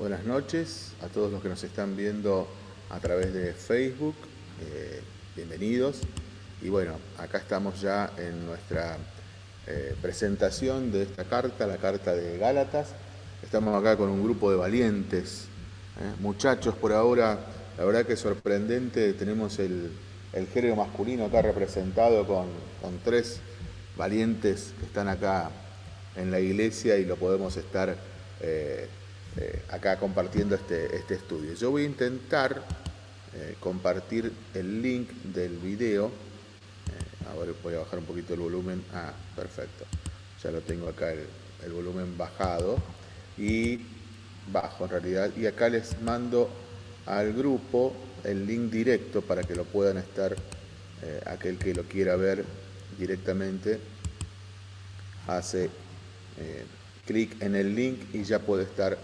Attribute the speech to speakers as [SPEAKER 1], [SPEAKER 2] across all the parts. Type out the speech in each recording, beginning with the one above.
[SPEAKER 1] Buenas noches a todos los que nos están viendo a través de Facebook. Eh, bienvenidos. Y bueno, acá estamos ya en nuestra eh, presentación de esta carta, la carta de Gálatas. Estamos acá con un grupo de valientes, ¿eh? muchachos por ahora. La verdad que es sorprendente. Tenemos el, género masculino acá representado con, tres valientes que están acá en la iglesia y lo podemos estar acá compartiendo este, este, estudio. Yo voy a intentar eh, compartir el link del video. Eh, ahora voy a bajar un poquito el volumen. Ah, perfecto. Ya lo tengo acá el, volumen bajado. Y bajo en realidad. Y acá les mando al grupo el link directo para que lo puedan estar, aquel que lo quiera ver directamente, hace clic en el link y ya puede estar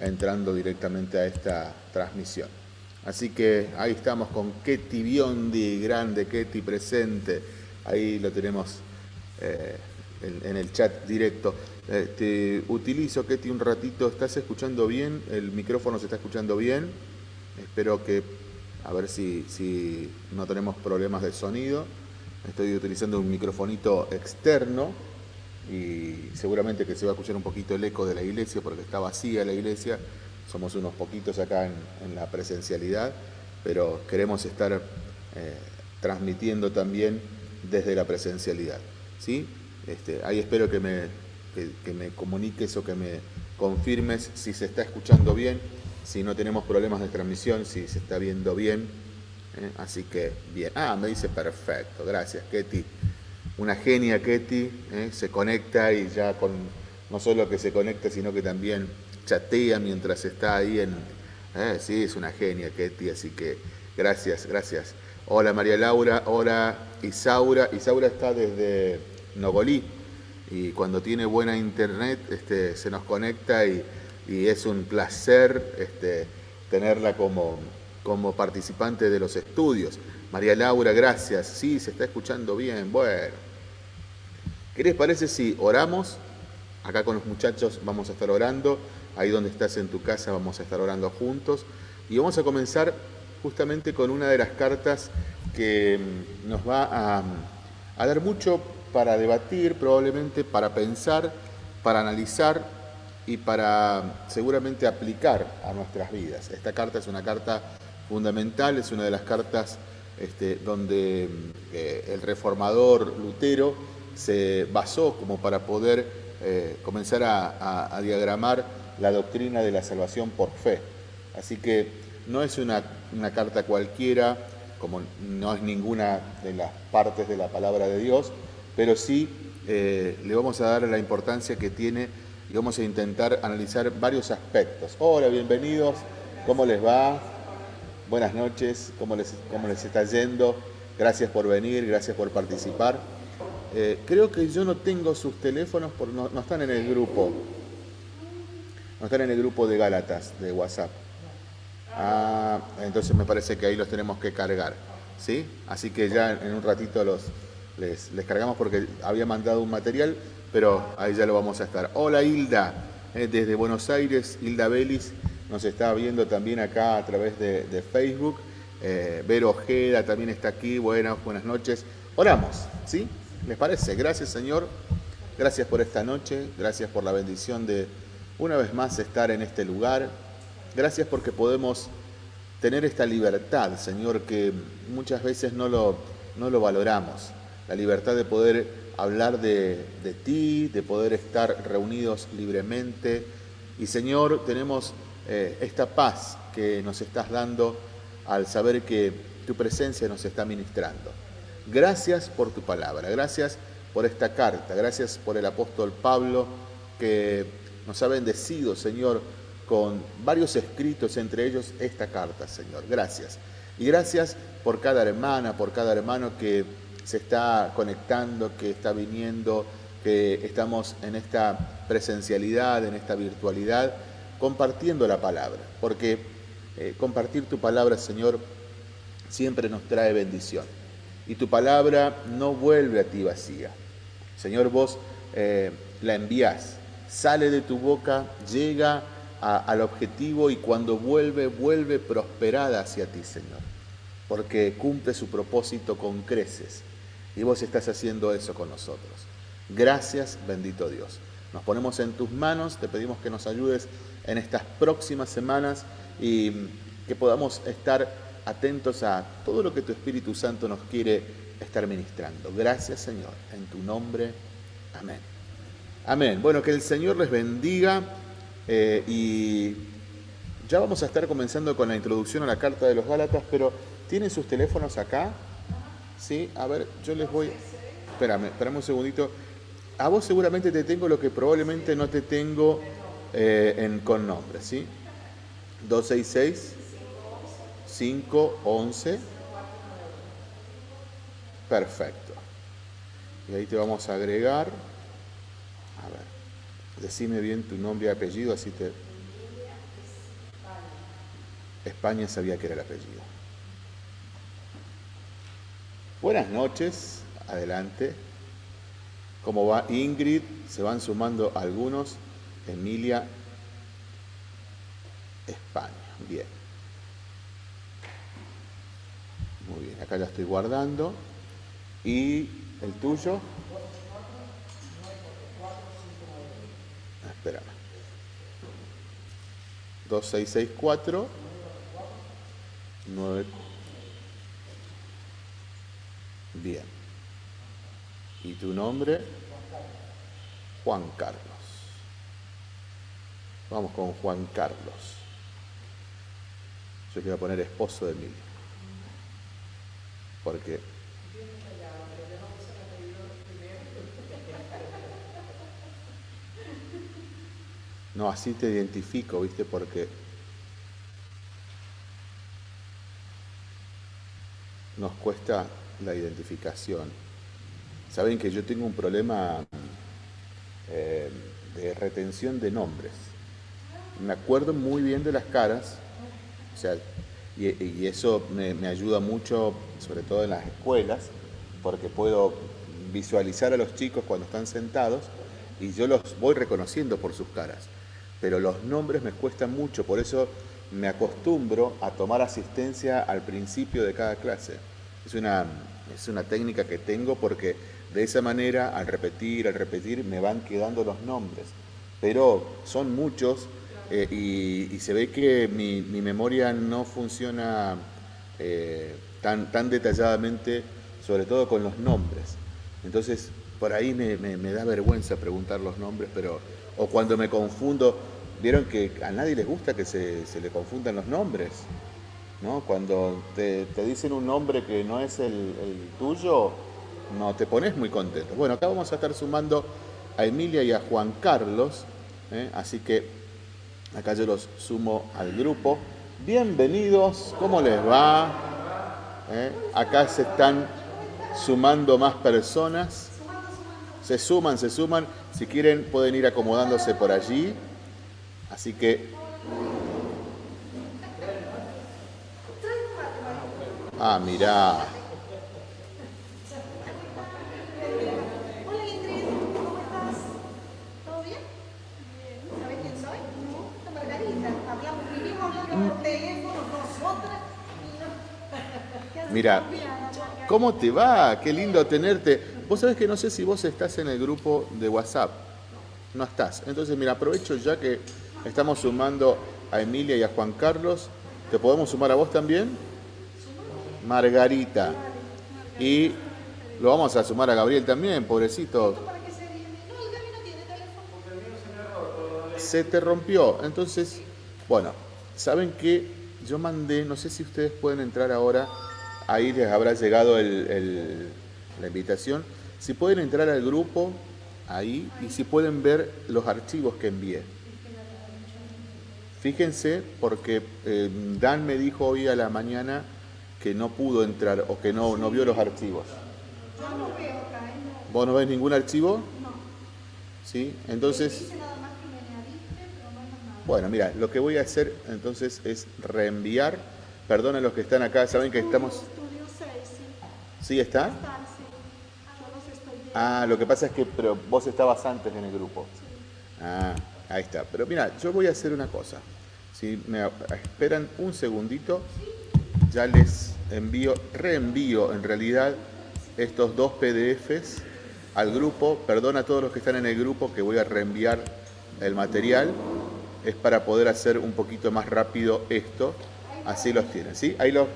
[SPEAKER 1] entrando directamente a esta transmisión. Así que ahí estamos con Ketty Biondi, grande Ketty presente. Ahí lo tenemos eh, en, el chat directo. Eh, utilizo, Ketty, un ratito. ¿Estás escuchando bien? ¿El micrófono se está escuchando bien? Espero que, a ver si, si no tenemos problemas de sonido. Estoy utilizando un microfonito externo y seguramente que se va a escuchar un poquito el eco de la iglesia porque está vacía la iglesia, somos unos poquitos acá en, la presencialidad, pero queremos estar eh, transmitiendo también desde la presencialidad. ¿sí? Este, ahí espero que me, que, me comuniques o que me confirmes si se está escuchando bien, si no tenemos problemas de transmisión, si se está viendo bien. ¿eh? Así que bien. Ah, me dice perfecto, gracias, Ketty una genia Ketty, ¿eh? se conecta y ya con, no solo que se conecta, sino que también chatea mientras está ahí en... ¿eh? Sí, es una genia Ketty, así que gracias, gracias. Hola María Laura, hola Isaura. Isaura está desde Nogolí y cuando tiene buena internet este, se nos conecta y, es un placer este, tenerla como, como participante de los estudios. María Laura, gracias. Sí, se está escuchando bien. Bueno, ¿Qué les parece si oramos? Acá con los muchachos vamos a estar orando, ahí donde estás en tu casa vamos a estar orando juntos. Y vamos a comenzar justamente con una de las cartas que mm, nos va a, a dar mucho para debatir, probablemente para pensar, para analizar y para seguramente aplicar a nuestras vidas. Esta carta es una carta fundamental, es una de las cartas este, donde mm, eh, el reformador Lutero se basó como para poder eh, comenzar a, diagramar la doctrina de la salvación por fe. Así que no es una, carta cualquiera, como no es ninguna de las partes de la palabra de Dios, pero sí eh, le vamos a dar la importancia que tiene y vamos a intentar analizar varios aspectos. Hola, bienvenidos, ¿cómo les va? Buenas noches, ¿cómo les, cómo les está yendo? Gracias por venir, gracias por participar. Eh, creo que yo no tengo sus teléfonos, por, no, están en el grupo. No están en el grupo de Gálatas, de WhatsApp. Ah, entonces me parece que ahí los tenemos que cargar. ¿sí? Así que ya en un ratito los, les, cargamos porque había mandado un material, pero ahí ya lo vamos a estar. Hola Hilda, eh, desde Buenos Aires, Hilda Belis nos está viendo también acá a través de, Facebook. Eh, Vero Ojeda también está aquí. Buenas, buenas noches. Oramos, ¿sí? ¿Les parece? Gracias Señor, gracias por esta noche, gracias por la bendición de una vez más estar en este lugar, gracias porque podemos tener esta libertad, Señor, que muchas veces no lo, no lo valoramos, la libertad de poder hablar de, de ti, de poder estar reunidos libremente. Y Señor, tenemos eh, esta paz que nos estás dando al saber que tu presencia nos está ministrando. Gracias por tu palabra, gracias por esta carta, gracias por el apóstol Pablo que nos ha bendecido, Señor, con varios escritos, entre ellos esta carta, Señor. Gracias. Y gracias por cada hermana, por cada hermano que se está conectando, que está viniendo, que estamos en esta presencialidad, en esta virtualidad, compartiendo la palabra. Porque eh, compartir tu palabra, Señor, siempre nos trae bendición y tu palabra no vuelve a ti vacía. Señor, vos eh, la envías, sale de tu boca, llega al objetivo y cuando vuelve, vuelve prosperada hacia ti, Señor, porque cumple su propósito con creces. Y vos estás haciendo eso con nosotros. Gracias, bendito Dios. Nos ponemos en tus manos, te pedimos que nos ayudes en estas próximas semanas y que podamos estar atentos a todo lo que tu Espíritu Santo nos quiere estar ministrando. Gracias, Señor, en tu nombre. Amén. Amén. Bueno, que el Señor les bendiga eh, y ya vamos a estar comenzando con la introducción a la carta de los Gálatas, pero ¿tienen sus teléfonos acá? Sí, a ver, yo les voy... Espérame, espérame un segundito. A vos seguramente te tengo lo que probablemente no te tengo eh, en, con nombre, ¿sí? 266 511 Perfecto. Y ahí te vamos a agregar. A ver, decime bien tu nombre y apellido, así te... España sabía que era el apellido. Buenas noches, adelante. ¿Cómo va Ingrid? Se van sumando algunos. Emilia, España. Bien. Muy bien, acá ya estoy guardando. ¿Y el tuyo? Ah, espérame. 2664 9 Bien. ¿Y tu nombre? Juan Carlos. Vamos con Juan Carlos. Yo quiero poner esposo de Emilia. Porque No, así te identifico, ¿viste? Porque nos cuesta la identificación. Saben que yo tengo un problema eh, de retención de nombres. Me acuerdo muy bien de las caras, o sea, y, eso me, me, ayuda mucho, sobre todo en las escuelas, porque puedo visualizar a los chicos cuando están sentados y yo los voy reconociendo por sus caras pero los nombres me cuestan mucho, por eso me acostumbro a tomar asistencia al principio de cada clase. Es una, es una técnica que tengo porque de esa manera, al repetir, al repetir, me van quedando los nombres. Pero son muchos eh, y, se ve que mi, memoria no funciona eh, tan, tan detalladamente, sobre todo con los nombres. Entonces, por ahí me, da vergüenza preguntar los nombres, pero o cuando me confundo, vieron que a nadie les gusta que se, le confundan los nombres, ¿no? Cuando te, dicen un nombre que no es el, tuyo, no te pones muy contento. Bueno, acá vamos a estar sumando a Emilia y a Juan Carlos, ¿eh? así que acá yo los sumo al grupo. Bienvenidos, ¿cómo les va? ¿Eh? Acá se están sumando más personas. Se suman, se suman. Si quieren pueden ir acomodándose por allí. Así que... Ah, mirá.
[SPEAKER 2] Hola Ingrid, ¿cómo estás? ¿Todo bien? ¿Sabes quién soy? No, Margarita. Hablamos, vivimos hablando por teléfono nosotras y no...
[SPEAKER 1] Mira, ¿cómo te va? Qué lindo tenerte. Vos sabés que no sé si vos estás en el grupo de WhatsApp. No estás. Entonces, mira, aprovecho ya que estamos sumando a Emilia y a Juan Carlos. ¿Te podemos sumar a vos también? Margarita. Y lo vamos a sumar a Gabriel también, pobrecito. Se te rompió. Entonces, bueno, ¿saben qué? Yo mandé, no sé si ustedes pueden entrar ahora, ahí les habrá llegado la invitación. Si pueden entrar al grupo, ahí, y si pueden ver los archivos que envié. Fíjense, porque eh, Dan me dijo hoy a la mañana que no pudo entrar o que no, no vio los archivos.
[SPEAKER 2] Yo no veo acá, ¿eh?
[SPEAKER 1] ¿Vos no ves ningún archivo?
[SPEAKER 2] No.
[SPEAKER 1] ¿Sí? Entonces... Bueno, mira, lo que voy a hacer entonces es reenviar. Perdón a los que están acá, saben que estamos...
[SPEAKER 2] Estudio 6, sí.
[SPEAKER 1] ¿Sí está? Ah, lo que pasa es que pero vos estabas antes en el grupo. Ah, Ahí está. Pero mira, yo voy a hacer una cosa. Si me esperan un segundito, ya les envío, reenvío en realidad estos dos PDFs al grupo. Perdón a todos los que están en el grupo que voy a reenviar el material. Es para poder hacer un poquito más rápido esto. Así los tienen, ¿sí? Ahí, los,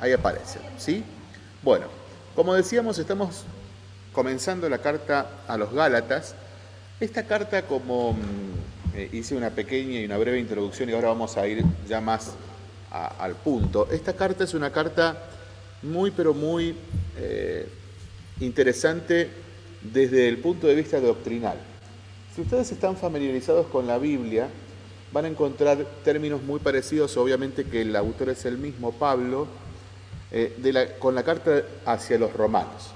[SPEAKER 1] ahí aparecen, ¿sí? Bueno, como decíamos, estamos comenzando la carta a los Gálatas. Esta carta, como mm, eh, hice una pequeña y una breve introducción y ahora vamos a ir ya más al punto, esta carta es una carta muy pero muy eh, interesante desde el punto de vista doctrinal. Si ustedes están familiarizados con la Biblia, van a encontrar términos muy parecidos, obviamente que el autor es el mismo, Pablo, eh, con la carta hacia los romanos.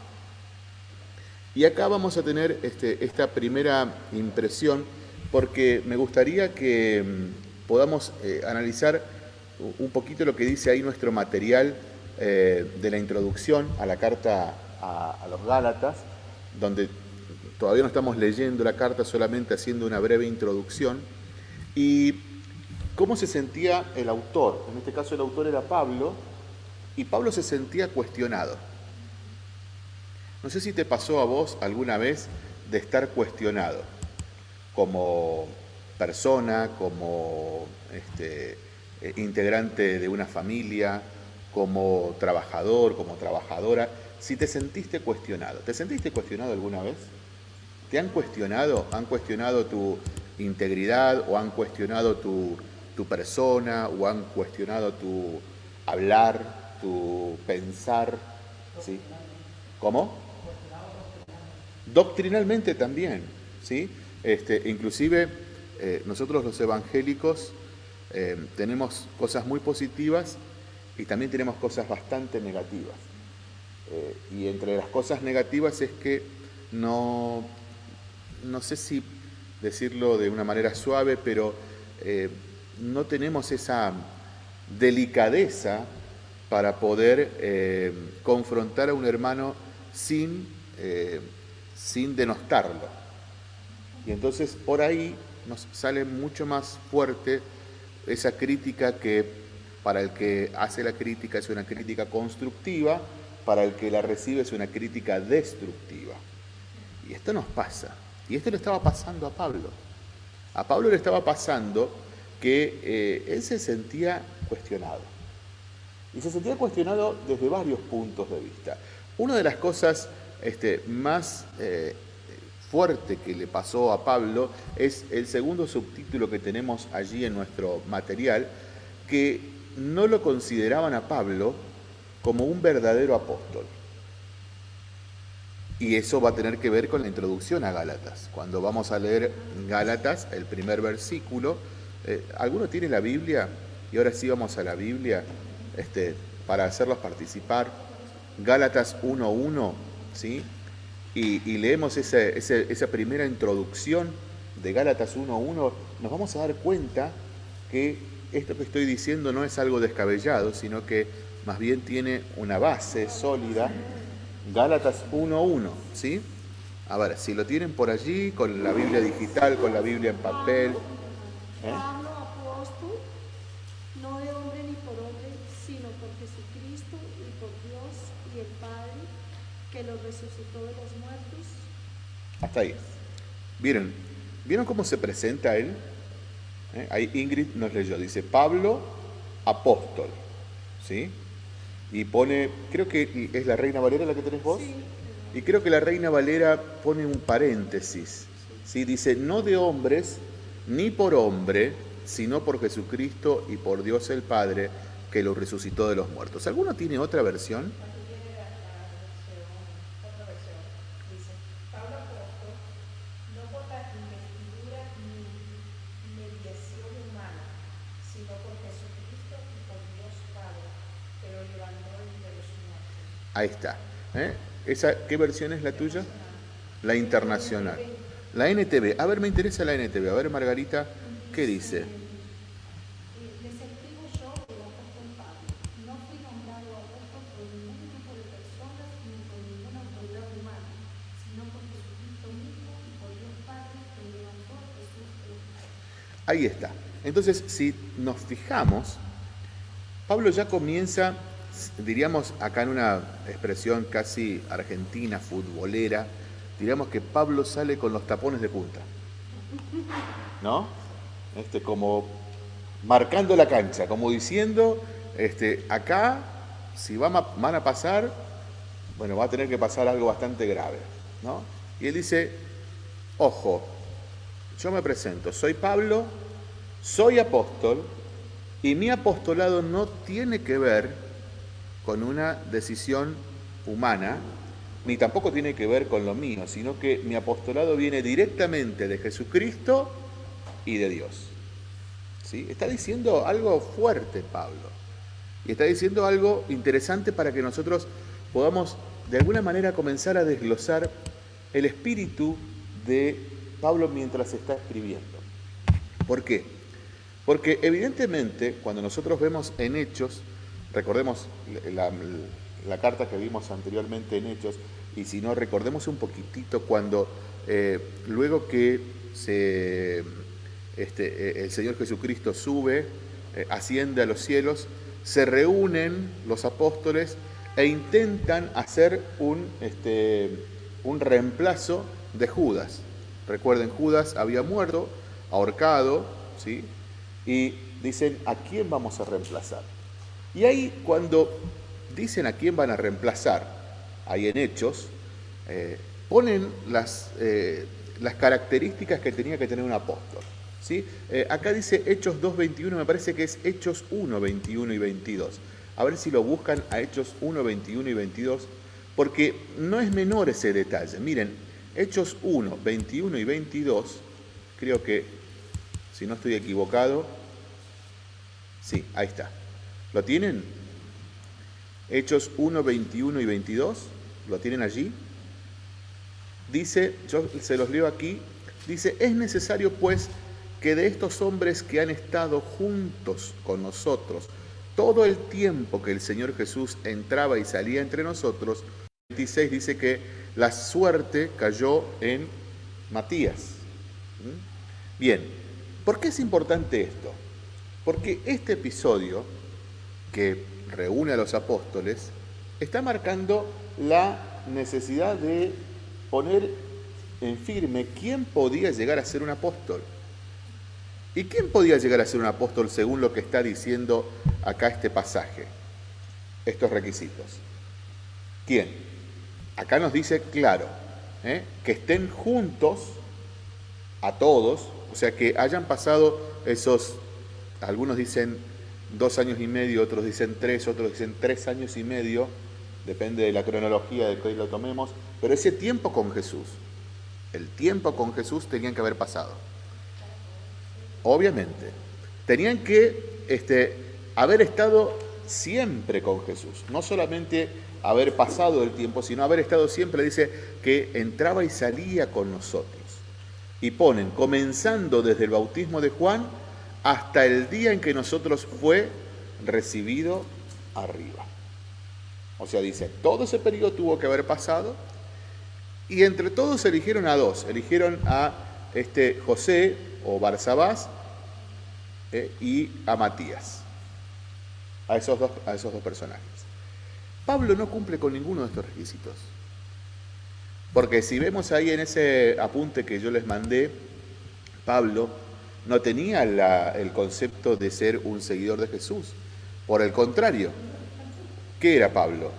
[SPEAKER 1] Y acá vamos a tener este, esta primera impresión porque me gustaría que mm, podamos eh, analizar un poquito lo que dice ahí nuestro material eh, de la introducción a la carta a, los Gálatas, donde todavía no estamos leyendo la carta, solamente haciendo una breve introducción. Y cómo se sentía el autor. En este caso el autor era Pablo, y Pablo se sentía cuestionado. No sé si te pasó a vos alguna vez de estar cuestionado como persona, como este, eh, integrante de una familia, como trabajador, como trabajadora, si te sentiste cuestionado. ¿Te sentiste cuestionado alguna vez? ¿Te han cuestionado? ¿Han cuestionado tu integridad o han cuestionado tu, tu persona o han cuestionado tu hablar, tu pensar? ¿Sí? ¿Cómo? Doctrinalmente también, ¿sí? Este, inclusive eh, nosotros los evangélicos eh, tenemos cosas muy positivas y también tenemos cosas bastante negativas. Eh, y entre las cosas negativas es que no, no sé si decirlo de una manera suave, pero no tenemos esa delicadeza para poder confrontar a un hermano sin sin denostarlo. Y entonces por ahí nos sale mucho más fuerte esa crítica que para el que hace la crítica es una crítica constructiva, para el que la recibe es una crítica destructiva. Y esto nos pasa. Y esto le estaba pasando a Pablo. A Pablo le estaba pasando que eh, él se sentía cuestionado. Y se sentía cuestionado desde varios puntos de vista. Una de las cosas este, más eh, fuerte que le pasó a Pablo es el segundo subtítulo que tenemos allí en nuestro material, que no lo consideraban a Pablo como un verdadero apóstol. Y eso va a tener que ver con la introducción a Gálatas. Cuando vamos a leer Gálatas, el primer versículo, eh, ¿alguno tiene la Biblia? Y ahora sí vamos a la Biblia este, para hacerlos participar. Gálatas 1.1 ¿sí? Y, leemos esa, primera introducción de Gálatas 1.1, nos vamos a dar cuenta que esto que estoy diciendo no es algo descabellado, sino que más bien tiene una base sólida. Gálatas 1.1, ¿sí? A ver, si lo tienen por allí, con la Biblia digital, con la Biblia en papel.
[SPEAKER 2] ¿eh? no de hombre ni por hombre, sino por Jesucristo y por Dios y el Padre que los resucitó de los muertos.
[SPEAKER 1] Hasta ahí. Miren, ¿vieron cómo se presenta él? ¿Eh? Ahí Ingrid nos leyó, dice Pablo, apóstol, ¿sí? Y pone, creo que es la Reina Valera la que tenés vos. Sí. Y creo que la Reina Valera pone un paréntesis, ¿sí? Dice, no de hombres, ni por hombre, sino por Jesucristo y por Dios el Padre, que lo resucitó de los muertos. ¿Alguno tiene otra versión? Ahí está. ¿eh? ¿Esa, ¿Qué versión es la tuya? La internacional. La NTV. A ver, me interesa la NTV. A ver, Margarita, ¿qué dice? Ahí está. Entonces, si nos fijamos, Pablo ya comienza, diríamos acá en una expresión casi argentina, futbolera, diríamos que Pablo sale con los tapones de punta. ¿No? Este, como marcando la cancha, como diciendo, este, acá, si van a pasar, bueno, va a tener que pasar algo bastante grave. ¿no? Y él dice, ojo, yo me presento, soy Pablo, soy apóstol, y mi apostolado no tiene que ver con una decisión humana, ni tampoco tiene que ver con lo mío, sino que mi apostolado viene directamente de Jesucristo y de Dios. ¿Sí? Está diciendo algo fuerte Pablo. Y está diciendo algo interesante para que nosotros podamos de alguna manera comenzar a desglosar el espíritu de Pablo mientras está escribiendo. ¿Por qué? Porque evidentemente cuando nosotros vemos en Hechos, recordemos la, carta que vimos anteriormente en Hechos, y si no, recordemos un poquitito cuando eh, luego que este, eh, el Señor Jesucristo sube, eh, asciende a los cielos, se reúnen los apóstoles e intentan hacer un, este, un reemplazo de Judas. Recuerden, Judas había muerto, ahorcado, ¿sí? y dicen, ¿a quién vamos a reemplazar? Y ahí cuando dicen a quién van a reemplazar, ahí en Hechos, eh, ponen las, eh, las características que tenía que tener un apóstol. ¿sí? Eh, acá dice Hechos 2.21, me parece que es Hechos 1, 21 y 22. A ver si lo buscan a Hechos 1, 21 y 22, porque no es menor ese detalle. Miren, Hechos 1, 21 y 22, creo que, si no estoy equivocado, sí, ahí está. ¿Lo tienen? Hechos 1, 21 y 22, ¿lo tienen allí? Dice, yo se los leo aquí, dice, es necesario pues que de estos hombres que han estado juntos con nosotros, todo el tiempo que el Señor Jesús entraba y salía entre nosotros, 26 dice que la suerte cayó en Matías. ¿Mm? Bien, ¿por qué es importante esto? Porque este episodio que reúne a los apóstoles está marcando la necesidad de poner en firme quién podía llegar a ser un apóstol. ¿Y quién podía llegar a ser un apóstol según lo que está diciendo acá este pasaje? Estos requisitos. ¿Quién? Acá nos dice claro, ¿eh? que estén juntos a todos, o sea, que hayan pasado esos, algunos dicen dos años y medio, otros dicen tres, otros dicen tres años y medio, depende de la cronología de que hoy lo tomemos, pero ese tiempo con Jesús, el tiempo con Jesús tenían que haber pasado. Obviamente. Tenían que este, haber estado siempre con Jesús, no solamente haber pasado el tiempo, sino haber estado siempre, dice, que entraba y salía con nosotros. Y ponen, comenzando desde el bautismo de Juan hasta el día en que nosotros fue recibido arriba. O sea, dice, todo ese periodo tuvo que haber pasado y entre todos eligieron a dos, eligieron a este José o Barsabás eh, y a Matías, a esos, dos, a esos dos personajes. Pablo no cumple con ninguno de estos requisitos. Porque si vemos ahí en ese apunte que yo les mandé, Pablo no tenía el concepto de ser un seguidor de Jesús. Por el contrario, ¿qué era Pablo?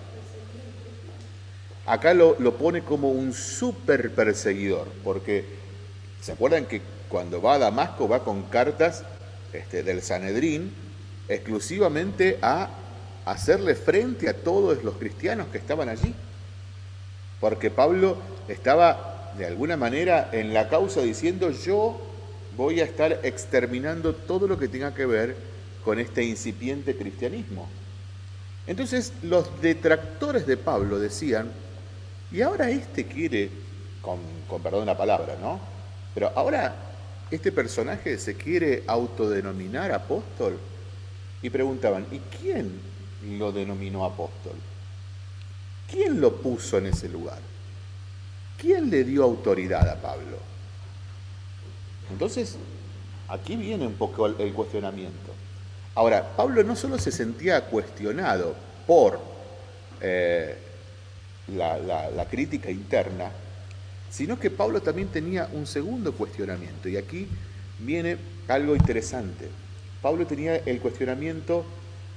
[SPEAKER 1] Acá lo, lo pone como un super perseguidor, porque ¿se acuerdan que cuando va a Damasco va con cartas este, del Sanedrín exclusivamente a hacerle frente a todos los cristianos que estaban allí. Porque Pablo estaba de alguna manera en la causa diciendo yo voy a estar exterminando todo lo que tenga que ver con este incipiente cristianismo. Entonces los detractores de Pablo decían, y ahora este quiere, con, perdón la palabra, ¿no? Pero ahora este personaje se quiere autodenominar apóstol. Y preguntaban, ¿y quién lo denominó apóstol? ¿Quién lo puso en ese lugar? ¿Quién le dio autoridad a Pablo? Entonces, Aquí viene un poco el cuestionamiento. Ahora, Pablo no solo se sentía cuestionado por eh, la, crítica interna, sino que Pablo también tenía un segundo cuestionamiento. Y aquí viene algo interesante. Pablo tenía el cuestionamiento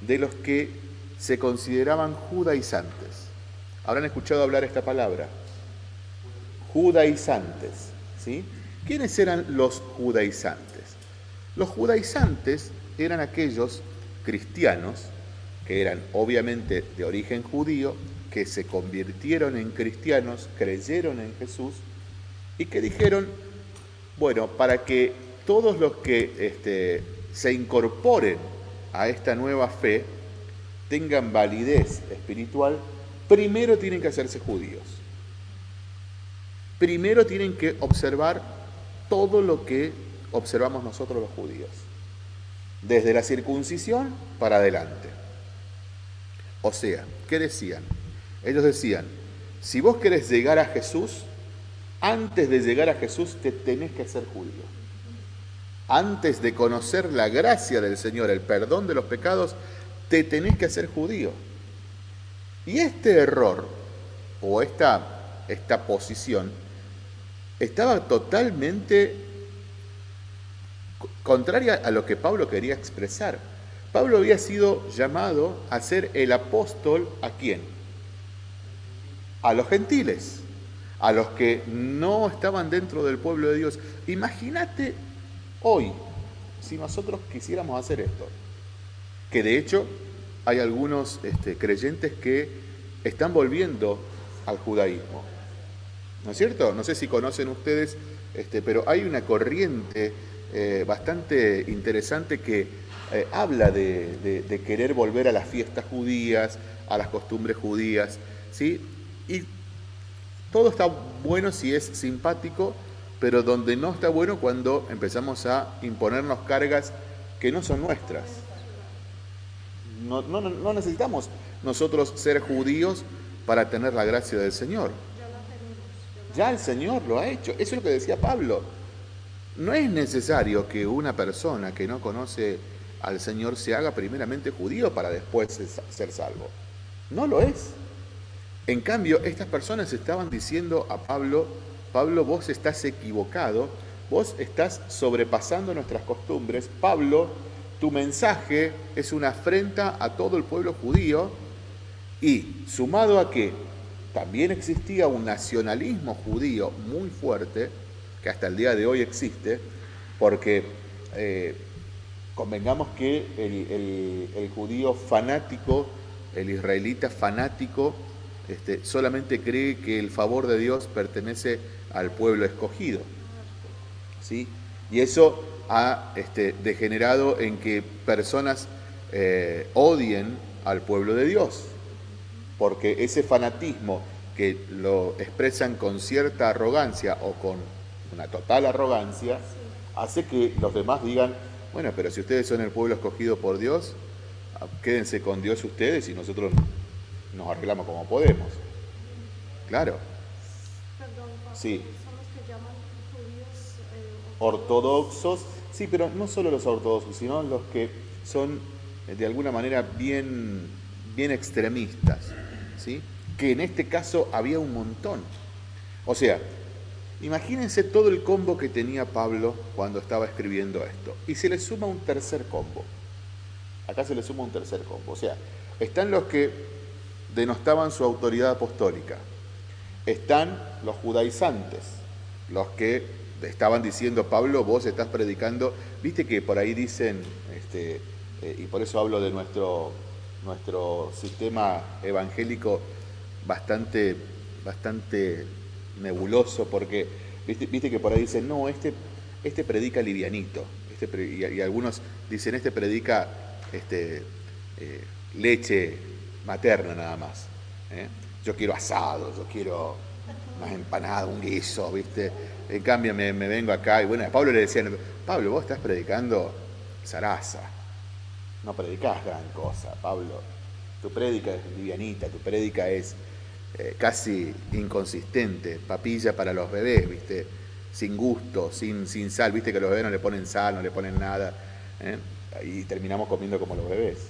[SPEAKER 1] de los que se consideraban judaizantes. Habrán escuchado hablar esta palabra. Judaizantes. ¿sí? ¿Quiénes eran los judaizantes? Los judaizantes eran aquellos cristianos que eran obviamente de origen judío, que se convirtieron en cristianos, creyeron en Jesús y que dijeron, bueno, para que todos los que este, se incorporen a esta nueva fe tengan validez espiritual, primero tienen que hacerse judíos. Primero tienen que observar todo lo que observamos nosotros los judíos desde la circuncisión para adelante. O sea, ¿qué decían? Ellos decían, si vos querés llegar a Jesús, antes de llegar a Jesús te tenés que ser judío. Antes de conocer la gracia del Señor, el perdón de los pecados, te tenés que hacer judío. Y este error, o esta, esta posición, estaba totalmente contraria a lo que Pablo quería expresar. Pablo había sido llamado a ser el apóstol a quién? A los gentiles, a los que no estaban dentro del pueblo de Dios. Imagínate hoy, si nosotros quisiéramos hacer esto, que de hecho hay algunos este, creyentes que están volviendo al judaísmo. ¿No es cierto? No sé si conocen ustedes, este, pero hay una corriente eh, bastante interesante que eh, habla de, querer volver a las fiestas judías, a las costumbres judías, ¿sí? Y todo está bueno si es simpático, pero donde no está bueno cuando empezamos a imponernos cargas que no son nuestras. No, no necesitamos nosotros ser judíos para tener la gracia del Señor. El Señor lo ha hecho. Eso es lo que decía Pablo. No es necesario que una persona que no conoce al Señor se haga primeramente judío para después ser salvo. No lo es. En cambio, estas personas estaban diciendo a Pablo, Pablo, vos estás equivocado, vos estás sobrepasando nuestras costumbres. Pablo, tu mensaje es una afrenta a todo el pueblo judío y sumado a que también existía un nacionalismo judío muy fuerte, que hasta el día de hoy existe, porque eh, convengamos que el, judío fanático, el israelita fanático, este, solamente cree que el favor de Dios pertenece al pueblo escogido. ¿sí? Y eso ha este, degenerado en que personas eh, odien al pueblo de Dios, porque ese fanatismo que lo expresan con cierta arrogancia o con una total arrogancia, hace que los demás digan, bueno, pero si ustedes son el pueblo escogido por Dios, ah, quédense con Dios ustedes y nosotros nos arreglamos como podemos. Claro. Sí. Eh, ortodoxos. Sí, pero no solo los ortodoxos, sino los que son eh, de alguna manera bien, bien extremistas, que en este caso había un montón. O sea, Imagínense todo el combo que tenía Pablo cuando estaba escribiendo esto. Y se le suma un tercer combo. Acá se le suma un tercer combo. O sea, están los que denostaban su autoridad apostólica. Están los judaizantes, los que estaban diciendo, Pablo, vos estás predicando. Viste que por ahí dicen, este, eh, y por eso hablo de nuestro, nuestro sistema evangélico bastante, bastante nebuloso, porque viste, que por ahí dicen, no, este, este predica livianito, este, y, algunos dicen, este predica este, eh, leche materna nada más. ¿eh? Yo quiero asado, yo quiero más empanada, un guiso, ¿viste? En cambio me, vengo acá y bueno, a Pablo le decían, Pablo, vos estás predicando zaraza, no predicás gran cosa, Pablo. Tu prédica es livianita, tu prédica es eh, casi inconsistente, papilla para los bebés, ¿viste? sin gusto, sin, sin sal. Viste que los bebés no le ponen sal, no le ponen nada. ¿eh? Y terminamos comiendo como los bebés.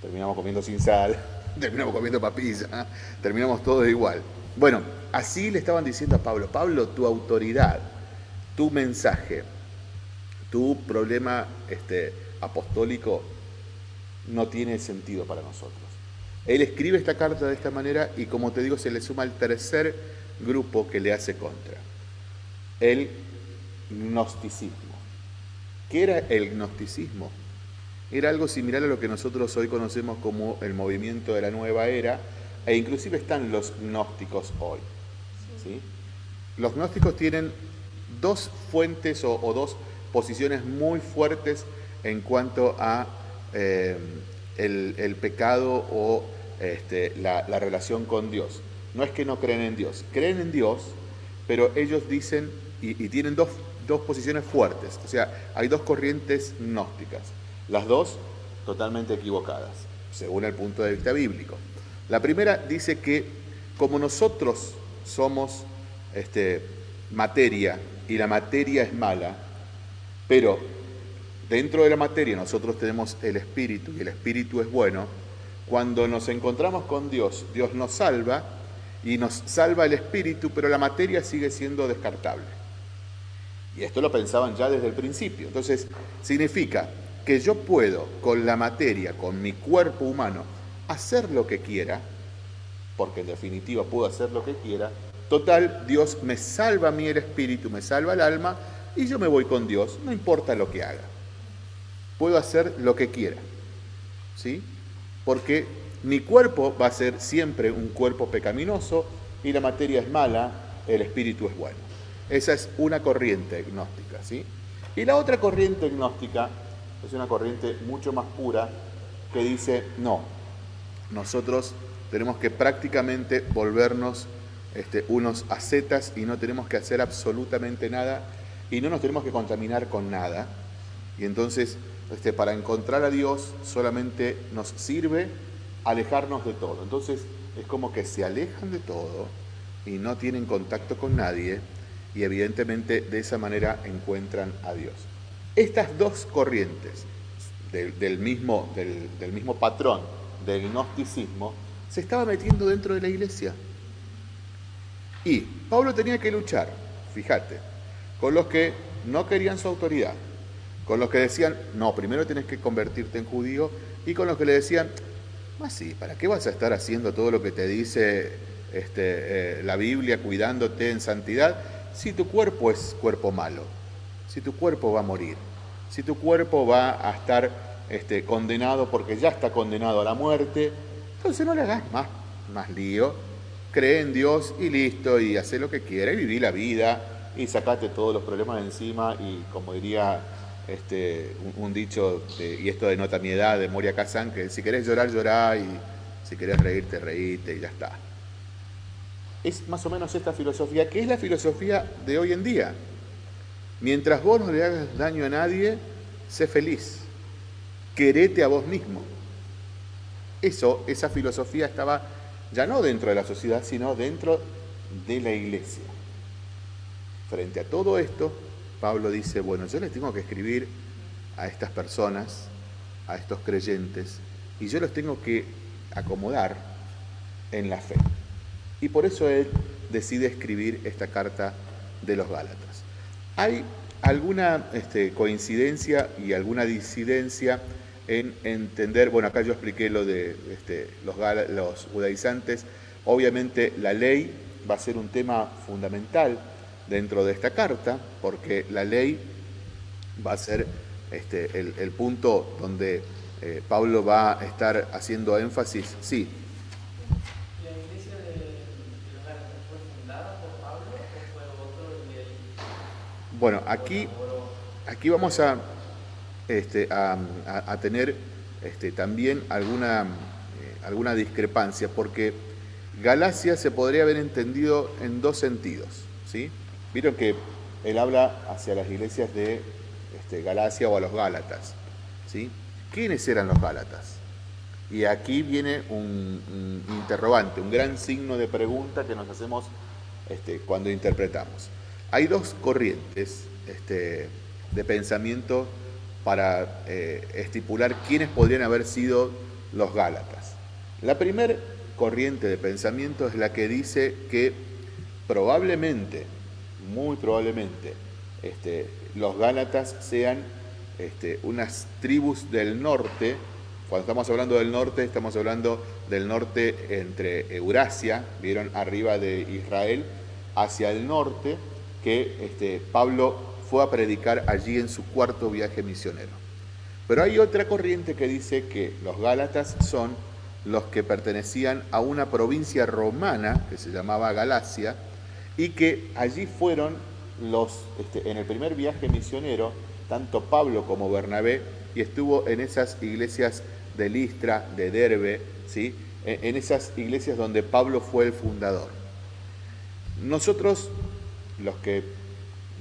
[SPEAKER 1] Terminamos comiendo sin sal, terminamos comiendo papilla, terminamos todos igual. Bueno, así le estaban diciendo a Pablo, Pablo, tu autoridad, tu mensaje, tu problema este, apostólico no tiene sentido para nosotros. Él escribe esta carta de esta manera y como te digo, se le suma el tercer grupo que le hace contra. El gnosticismo. ¿Qué era el gnosticismo? Era algo similar a lo que nosotros hoy conocemos como el movimiento de la nueva era, e inclusive están los gnósticos hoy. ¿sí? Los gnósticos tienen dos fuentes o, dos posiciones muy fuertes en cuanto a eh, el, pecado o este, la, relación con Dios. No es que no creen en Dios, creen en Dios, pero ellos dicen y, tienen dos, dos, posiciones fuertes. O sea, hay dos corrientes gnósticas, las dos totalmente equivocadas, según el punto de vista bíblico. La primera dice que como nosotros somos este, materia y la materia es mala, pero dentro de la materia nosotros tenemos el espíritu y el espíritu es bueno, cuando nos encontramos con Dios, Dios nos salva y nos salva el espíritu, pero la materia sigue siendo descartable. Y esto lo pensaban ya desde el principio. Entonces, significa que yo puedo con la materia, con mi cuerpo humano, hacer lo que quiera, porque en definitiva puedo hacer lo que quiera. Total, Dios me salva a mí el espíritu, me salva el alma, y yo me voy con Dios, no importa lo que haga puedo hacer lo que quiera. ¿Sí? Porque mi cuerpo va a ser siempre un cuerpo pecaminoso y la materia es mala, el espíritu es bueno. Esa es una corriente gnóstica, ¿sí? Y la otra corriente gnóstica es una corriente mucho más pura que dice, no, nosotros tenemos que prácticamente volvernos este, unos ascetas y no tenemos que hacer absolutamente nada y no nos tenemos que contaminar con nada. Y entonces este, para encontrar a Dios solamente nos sirve alejarnos de todo. Entonces es como que se alejan de todo y no tienen contacto con nadie y evidentemente de esa manera encuentran a Dios. Estas dos corrientes del, mismo, del mismo patrón del gnosticismo se estaba metiendo dentro de la iglesia. Y Pablo tenía que luchar, fíjate, con los que no querían su autoridad, con los que decían, no, primero tienes que convertirte en judío, y con los que le decían, más sí, ¿para qué vas a estar haciendo todo lo que te dice este, eh, la Biblia, cuidándote en santidad, si tu cuerpo es cuerpo malo, si tu cuerpo va a morir, si tu cuerpo va a estar este, condenado porque ya está condenado a la muerte, entonces no le hagas más, más lío, cree en Dios y listo, y hace lo que quiera, y viví la vida, y sacate todos los problemas de encima, y como diría este, un, dicho, y esto denota mi edad, de Moria Kazan, que si querés llorar, llorá, y si querés reírte, reíte, y ya está. Es más o menos esta filosofía, que es la filosofía de hoy en día. Mientras vos no le hagas daño a nadie, sé feliz. Querete a vos mismo. Eso, esa filosofía estaba ya no dentro de la sociedad, sino dentro de la iglesia. Frente a todo esto, Pablo dice, bueno, yo les tengo que escribir a estas personas, a estos creyentes, y yo los tengo que acomodar en la fe. Y por eso él decide escribir esta carta de los Gálatas. Hay alguna este, coincidencia y alguna disidencia en entender, bueno, acá yo expliqué lo de este, los, los judaizantes, obviamente la ley va a ser un tema fundamental dentro de esta carta, porque la ley va a ser este, el, punto donde eh, Pablo va a estar haciendo énfasis. Sí. ¿La iglesia de, los fue fundada por Pablo o fue otro? Bueno, aquí, aquí vamos a, este, a, tener este, también alguna, eh, alguna discrepancia, porque Galacia se podría haber entendido en dos sentidos. ¿sí? Vieron que él habla hacia las iglesias de este, Galacia o a los Gálatas. ¿sí? ¿Quiénes eran los Gálatas? Y aquí viene un, interrogante, un gran signo de pregunta que nos hacemos este, cuando interpretamos. hay dos corrientes este, de pensamiento para eh, estipular quiénes podrían haber sido los Gálatas. La primera corriente de pensamiento es la que dice que probablemente, muy probablemente, este, los Gálatas sean este, unas tribus del norte. Cuando estamos hablando del norte, estamos hablando del norte entre Eurasia, vieron arriba de Israel, hacia el norte, que este, Pablo fue a predicar allí en su cuarto viaje misionero. Pero hay otra corriente que dice que los Gálatas son los que pertenecían a una provincia romana que se llamaba Galacia y que allí fueron los, este, en el primer viaje misionero, tanto Pablo como Bernabé, y estuvo en esas iglesias de Listra, de Derbe, ¿sí? en esas iglesias donde Pablo fue el fundador. Nosotros, los que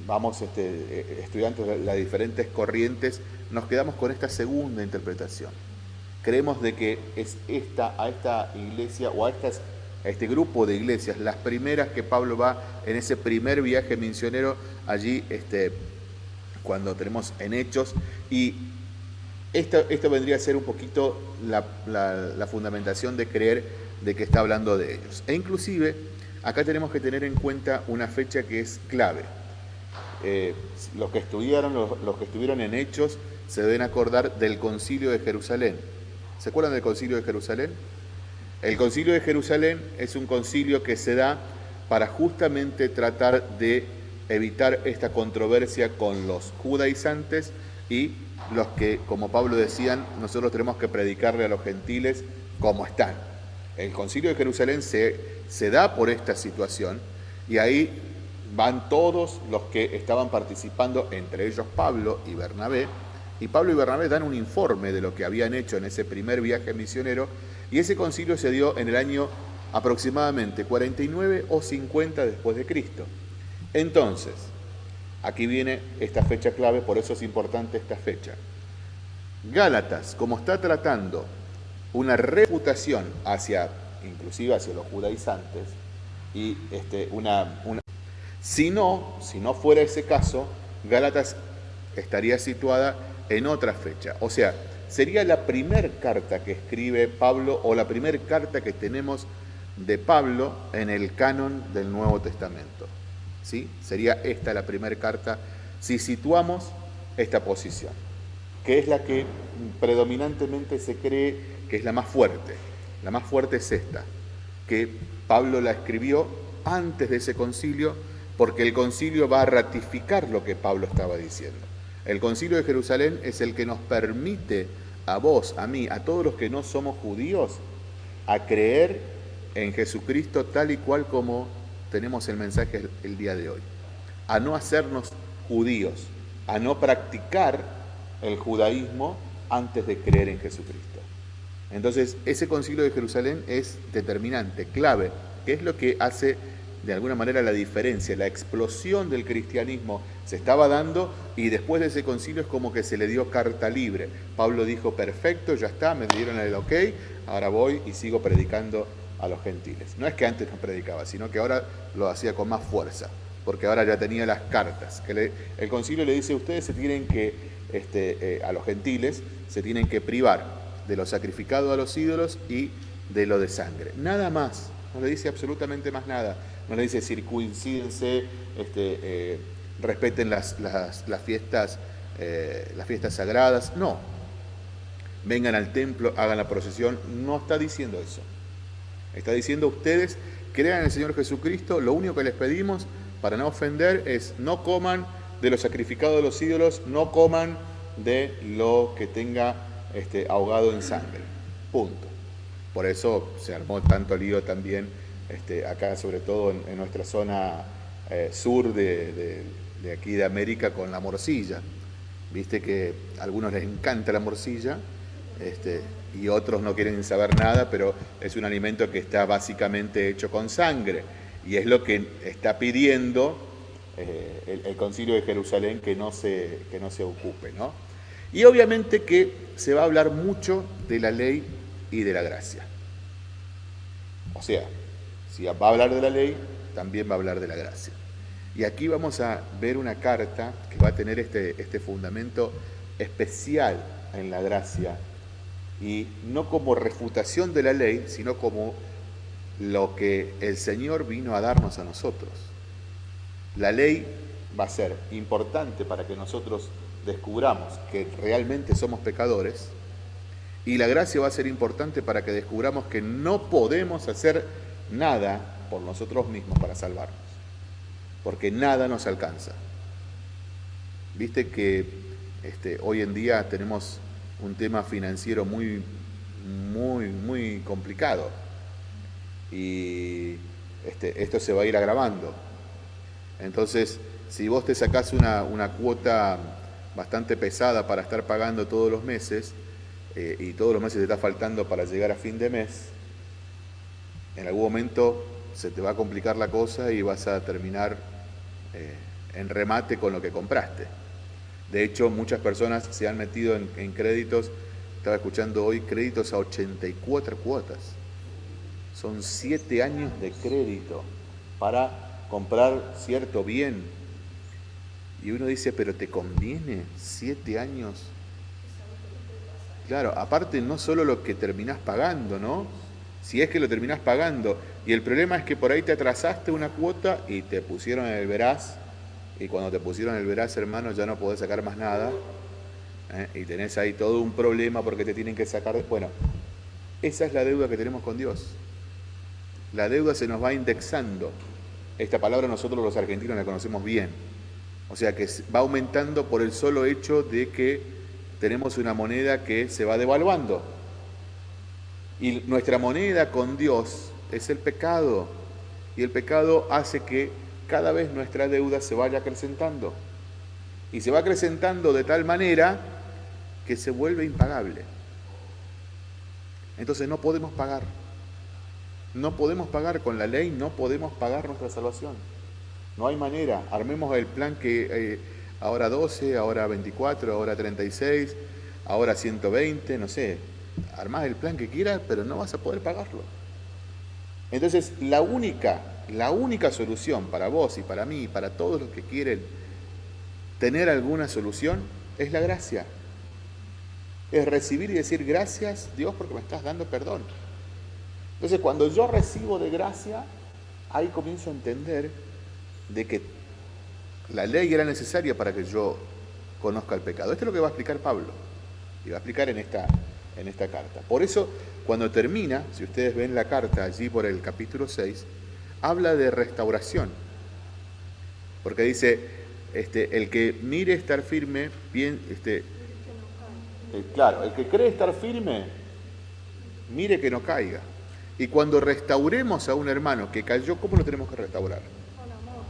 [SPEAKER 1] vamos este, eh, estudiantes de las diferentes corrientes, nos quedamos con esta segunda interpretación. Creemos de que es esta, a esta iglesia o a, estas, a este grupo de iglesias, las primeras que Pablo va en ese primer viaje misionero allí, este, cuando tenemos en Hechos, y esto, esto vendría a ser un poquito la, fundamentación de creer de que está hablando de ellos. E inclusive, acá tenemos que tener en cuenta una fecha que es clave. Eh, los que estudiaron, los, que estuvieron en Hechos, se deben acordar del concilio de Jerusalén. ¿Se acuerdan del concilio de Jerusalén? El concilio de Jerusalén es un concilio que se da para justamente tratar de evitar esta controversia con los judaizantes y los que, como Pablo decían, nosotros tenemos que predicarle a los gentiles como están. El concilio de Jerusalén se, se da por esta situación y ahí van todos los que estaban participando, entre ellos Pablo y Bernabé, y Pablo y Bernabé dan un informe de lo que habían hecho en ese primer viaje misionero, y ese concilio se dio en el año aproximadamente 49 o 50 después de Cristo. Entonces, aquí viene esta fecha clave, por eso es importante esta fecha. Gálatas, como está tratando una reputación hacia, inclusive hacia los judaizantes, y este, una, una si no, si no fuera ese caso, Gálatas estaría situada en otra fecha. O sea, sería la primera carta que escribe Pablo o la primera carta que tenemos de Pablo en el canon del Nuevo Testamento. ¿Sí? Sería esta la primera carta si situamos esta posición, que es la que predominantemente se cree que es la más fuerte. La más fuerte es esta, que Pablo la escribió antes de ese concilio porque el concilio va a ratificar lo que Pablo estaba diciendo. El concilio de Jerusalén es el que nos permite a vos, a mí, a todos los que no somos judíos, a creer en Jesucristo tal y cual como tenemos el mensaje el día de hoy. A no hacernos judíos, a no practicar el judaísmo antes de creer en Jesucristo. Entonces, ese concilio de Jerusalén es determinante, clave, que es lo que hace de alguna manera la diferencia, la explosión del cristianismo se estaba dando y después de ese concilio es como que se le dio carta libre. Pablo dijo, perfecto, ya está, me dieron el ok, ahora voy y sigo predicando a los gentiles. No es que antes no predicaba, sino que ahora lo hacía con más fuerza, porque ahora ya tenía las cartas. Que el concilio le dice, ustedes se tienen que, este, eh, a los gentiles, se tienen que privar de lo sacrificado a los ídolos y de lo de sangre. Nada más, no le dice absolutamente más nada no le dice circuncídense, este, eh, respeten las, fiestas, eh, las fiestas sagradas, no. Vengan al templo, hagan la procesión, no está diciendo eso. Está diciendo ustedes, crean en el Señor Jesucristo, lo único que les pedimos para no ofender es no coman de lo sacrificado de los ídolos, no coman de lo que tenga este, ahogado en sangre. Punto. Por eso se armó tanto lío también este, acá sobre todo en, nuestra zona eh, sur de, aquí de América con la morcilla. Viste que a algunos les encanta la morcilla este, y otros no quieren saber nada, pero es un alimento que está básicamente hecho con sangre y es lo que está pidiendo eh, el, concilio de Jerusalén que no se, que no se ocupe. ¿no? Y obviamente que se va a hablar mucho de la ley y de la gracia. O sea, si va a hablar de la ley, también va a hablar de la gracia. Y aquí vamos a ver una carta que va a tener este, este fundamento especial en la gracia y no como refutación de la ley, sino como lo que el Señor vino a darnos a nosotros. La ley va a ser importante para que nosotros descubramos que realmente somos pecadores y la gracia va a ser importante para que descubramos que no podemos hacer nada por nosotros mismos para salvarnos, porque nada nos alcanza. Viste que este, hoy en día tenemos un tema financiero muy, muy, muy complicado y este, esto se va a ir agravando. Entonces, si vos te sacás una, una cuota bastante pesada para estar pagando todos los meses eh, y todos los meses te está faltando para llegar a fin de mes, en algún momento se te va a complicar la cosa y vas a terminar eh, en remate con lo que compraste. De hecho, muchas personas se han metido en, en créditos, estaba escuchando hoy, créditos a 84 cuotas. Son 7 años de crédito para comprar cierto bien. Y uno dice, pero ¿te conviene 7 años? Claro, aparte no solo lo que terminás pagando, ¿no? Si es que lo terminás pagando. Y el problema es que por ahí te atrasaste una cuota y te pusieron el veraz y cuando te pusieron el veraz, hermano, ya no podés sacar más nada, ¿eh? y tenés ahí todo un problema porque te tienen que sacar... Bueno, esa es la deuda que tenemos con Dios. La deuda se nos va indexando. Esta palabra nosotros los argentinos la conocemos bien. O sea que va aumentando por el solo hecho de que tenemos una moneda que se va devaluando. Y nuestra moneda con Dios es el pecado. Y el pecado hace que cada vez nuestra deuda se vaya acrecentando. Y se va acrecentando de tal manera que se vuelve impagable. Entonces no podemos pagar. No podemos pagar con la ley, no podemos pagar nuestra salvación. No hay manera. Armemos el plan que eh, ahora 12, ahora 24, ahora 36, ahora 120, no sé. Armás el plan que quieras, pero no vas a poder pagarlo. Entonces, la única la única solución para vos y para mí y para todos los que quieren tener alguna solución es la gracia. Es recibir y decir gracias Dios porque me estás dando perdón. Entonces cuando yo recibo de gracia, ahí comienzo a entender de que la ley era necesaria para que yo conozca el pecado. Esto es lo que va a explicar Pablo y va a explicar en esta, en esta carta. Por eso, cuando termina, si ustedes ven la carta allí por el capítulo 6, habla de restauración. Porque dice, este, el que mire estar firme, bien, este, eh, claro, el que cree estar firme, mire que no caiga. Y cuando restauremos a un hermano que cayó, ¿cómo lo tenemos que restaurar? Con amor.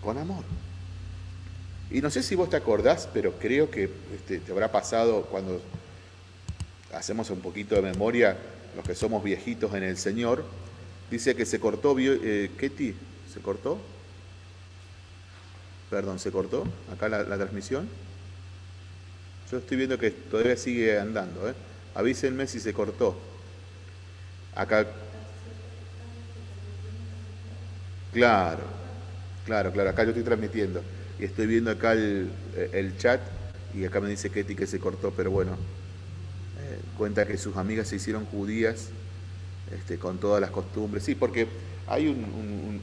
[SPEAKER 1] Con amor. Y no sé si vos te acordás, pero creo que este, te habrá pasado cuando hacemos un poquito de memoria, los que somos viejitos en el Señor, Dice que se cortó, eh, Ketty, ¿se cortó? Perdón, ¿se cortó acá la, transmisión? Yo estoy viendo que todavía sigue andando, ¿eh? Avísenme si se cortó. Acá. Claro, claro, claro, acá yo estoy transmitiendo. Y estoy viendo acá el, chat y acá me dice Ketty que se cortó, pero bueno, cuenta que sus amigas se hicieron judías este, con todas las costumbres. Sí, porque hay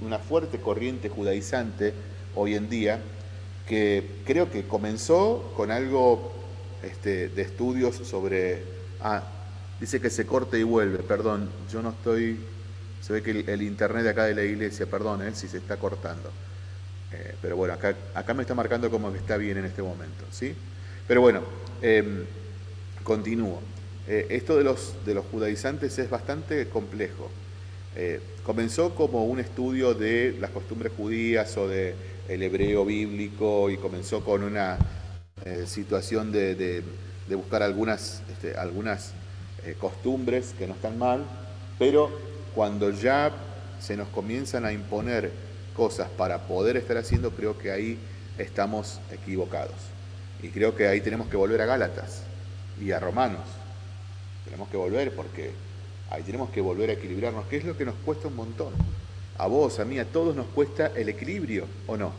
[SPEAKER 1] una fuerte corriente judaizante hoy en día que creo que comenzó con algo este, de estudios sobre... Ah, dice que se corte y vuelve, perdón, yo no estoy... Se ve que el, internet de acá de la iglesia, perdón, eh, si se está cortando. Eh, pero bueno, acá, acá me está marcando como que está bien en este momento, ¿sí? Pero bueno, em, continúo. Eh, esto de los, de los judaizantes es bastante complejo. Eh, comenzó como un estudio de las costumbres judías o del el hebreo bíblico y comenzó con una eh, situación de, buscar algunas, este, algunas costumbres que no están mal, pero cuando ya se nos comienzan a imponer cosas para poder estar haciendo, creo que ahí estamos equivocados. Y creo que ahí tenemos que volver a Gálatas y a Romanos tenemos que volver porque ahí tenemos que volver a equilibrarnos, que es lo que nos cuesta un montón. a vos, a mí, a todos nos cuesta el equilibrio, ¿o no?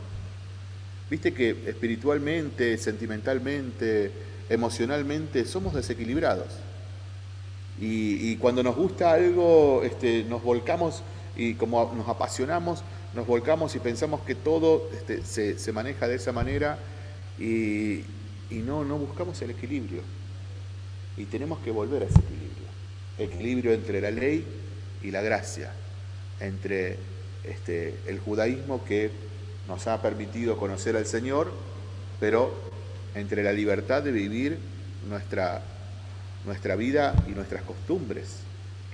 [SPEAKER 1] Viste que espiritualmente, sentimentalmente, emocionalmente somos desequilibrados. Y, cuando nos gusta algo, este, nos volcamos y como nos apasionamos, nos volcamos y pensamos que todo este, se, maneja de esa manera y, no, no buscamos el equilibrio. Y tenemos que volver a ese equilibrio. Equilibrio entre la ley y la gracia, entre este, el judaísmo que nos ha permitido conocer al Señor, pero entre la libertad de vivir nuestra nuestra vida y nuestras costumbres.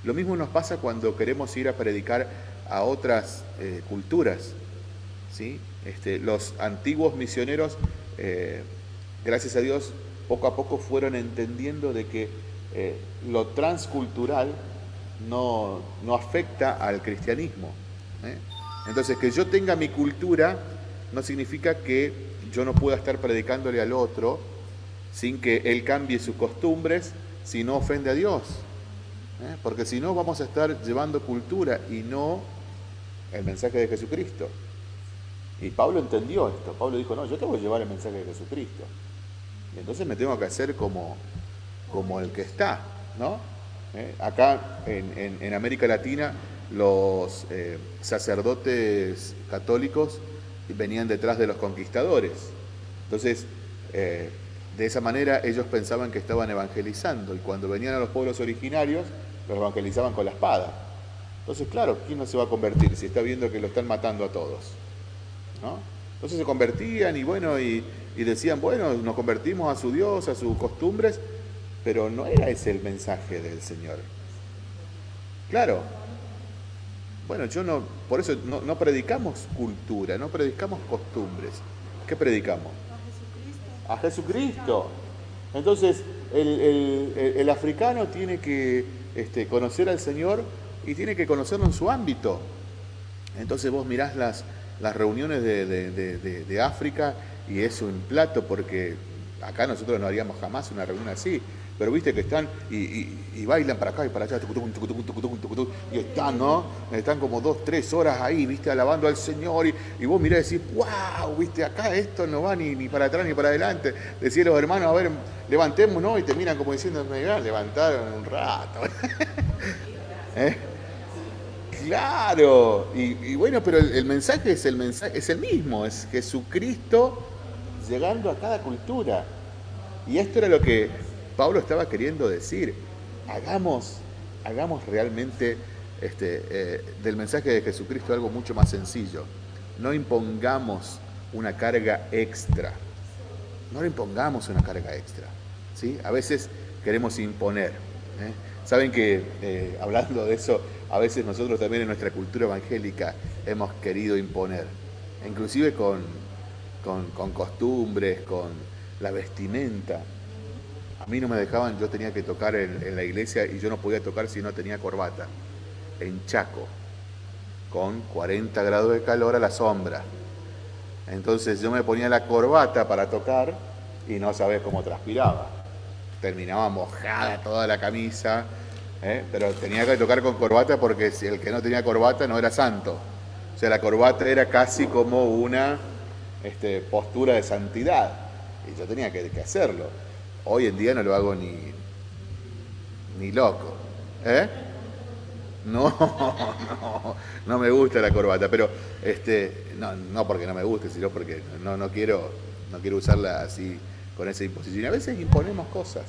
[SPEAKER 1] Lo mismo nos pasa cuando queremos ir a predicar a otras eh, culturas. ¿sí? Este, los antiguos misioneros, eh, gracias a Dios, poco a poco fueron entendiendo de que eh, lo transcultural no, no, afecta al cristianismo. Entonces, que yo tenga mi cultura no significa que yo no pueda estar predicándole al otro sin que él cambie sus costumbres si no ofende a Dios. ¿eh? Porque si no vamos a estar llevando cultura y no el mensaje de Jesucristo. Y Pablo entendió esto. Pablo dijo, no, yo tengo que llevar el mensaje de Jesucristo. Entonces me tengo que hacer como, como el que está. ¿no? ¿Eh? Acá en, América Latina los eh, sacerdotes católicos venían detrás de los conquistadores. Entonces, de esa manera ellos pensaban que estaban evangelizando y cuando venían a los pueblos originarios los evangelizaban con la espada. Entonces, claro, ¿quién no se va a convertir si está viendo que lo están matando a todos? ¿No? Entonces se convertían y bueno, y, decían, bueno, nos convertimos a su Dios, a sus costumbres, pero no era ese el mensaje del Señor. Claro. Bueno, yo no, por eso no, no predicamos cultura, no predicamos costumbres. ¿Qué predicamos? a Jesucristo. Entonces, el, africano tiene que este, conocer al Señor y tiene que conocerlo en su ámbito. Entonces vos mirás las, las reuniones de, de África y es un plato porque acá nosotros no haríamos jamás una reunión así pero viste que están y, bailan para acá y para allá, y están, ¿no? Están como dos, tres horas ahí, viste, alabando al Señor, y, vos mirás y decís, wow, viste, acá esto no va ni, ni para atrás ni para adelante. Decís los hermanos, a ver, levantemos, ¿no? Y te miran como diciendo, mira, levantaron un rato. ¿Eh? Claro, y, bueno, pero el, mensaje es el mensaje, es el mismo, es Jesucristo llegando a cada cultura. Y esto era lo que Pablo estaba queriendo decir, hagamos, hagamos realmente este, eh, del mensaje de Jesucristo algo mucho más sencillo. No impongamos una carga extra. No le impongamos una carga extra. ¿sí? A veces queremos imponer. ¿eh? Saben que, eh, hablando de eso, a veces nosotros también en nuestra cultura evangélica hemos querido imponer, inclusive con, con costumbres, con la vestimenta. A mí no me dejaban, yo tenía que tocar en, la iglesia y yo no podía tocar si no tenía corbata. En Chaco, con 40 grados de calor a la sombra. Entonces yo me ponía la corbata para tocar y no sabes cómo transpiraba. Terminaba mojada toda la camisa, ¿eh? pero tenía que tocar con corbata porque si el que no tenía corbata no era santo. O sea, la corbata era casi como una este, postura de santidad y yo tenía que hacerlo. Hoy en día no lo hago ni, ni loco. ¿Eh? No, no, no me gusta la corbata, pero este, no, no porque no me guste, sino porque no, no, quiero, no quiero usarla así con esa imposición. A veces imponemos cosas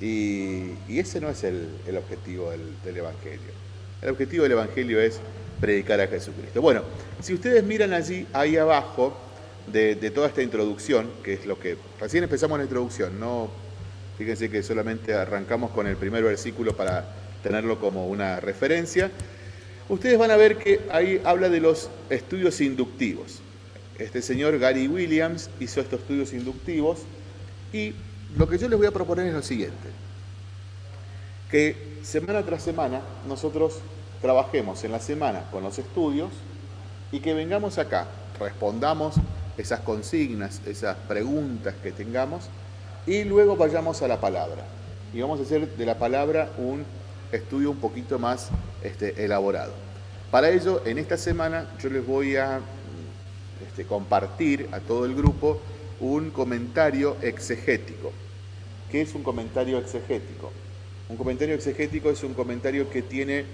[SPEAKER 1] y, ese no es el, objetivo del, Evangelio. El objetivo del Evangelio es predicar a Jesucristo. Bueno, si ustedes miran allí, ahí abajo, de, toda esta introducción, que es lo que recién empezamos la introducción, no fíjense que solamente arrancamos con el primer versículo para tenerlo como una referencia. Ustedes van a ver que ahí habla de los estudios inductivos. Este señor Gary Williams hizo estos estudios inductivos y lo que yo les voy a proponer es lo siguiente, que semana tras semana nosotros trabajemos en la semana con los estudios y que vengamos acá, respondamos esas consignas, esas preguntas que tengamos, y luego vayamos a la palabra. Y vamos a hacer de la palabra un estudio un poquito más este, elaborado. Para ello, en esta semana yo les voy a este, compartir a todo el grupo un comentario exegético. ¿Qué es un comentario exegético? Un comentario exegético es un comentario que tiene,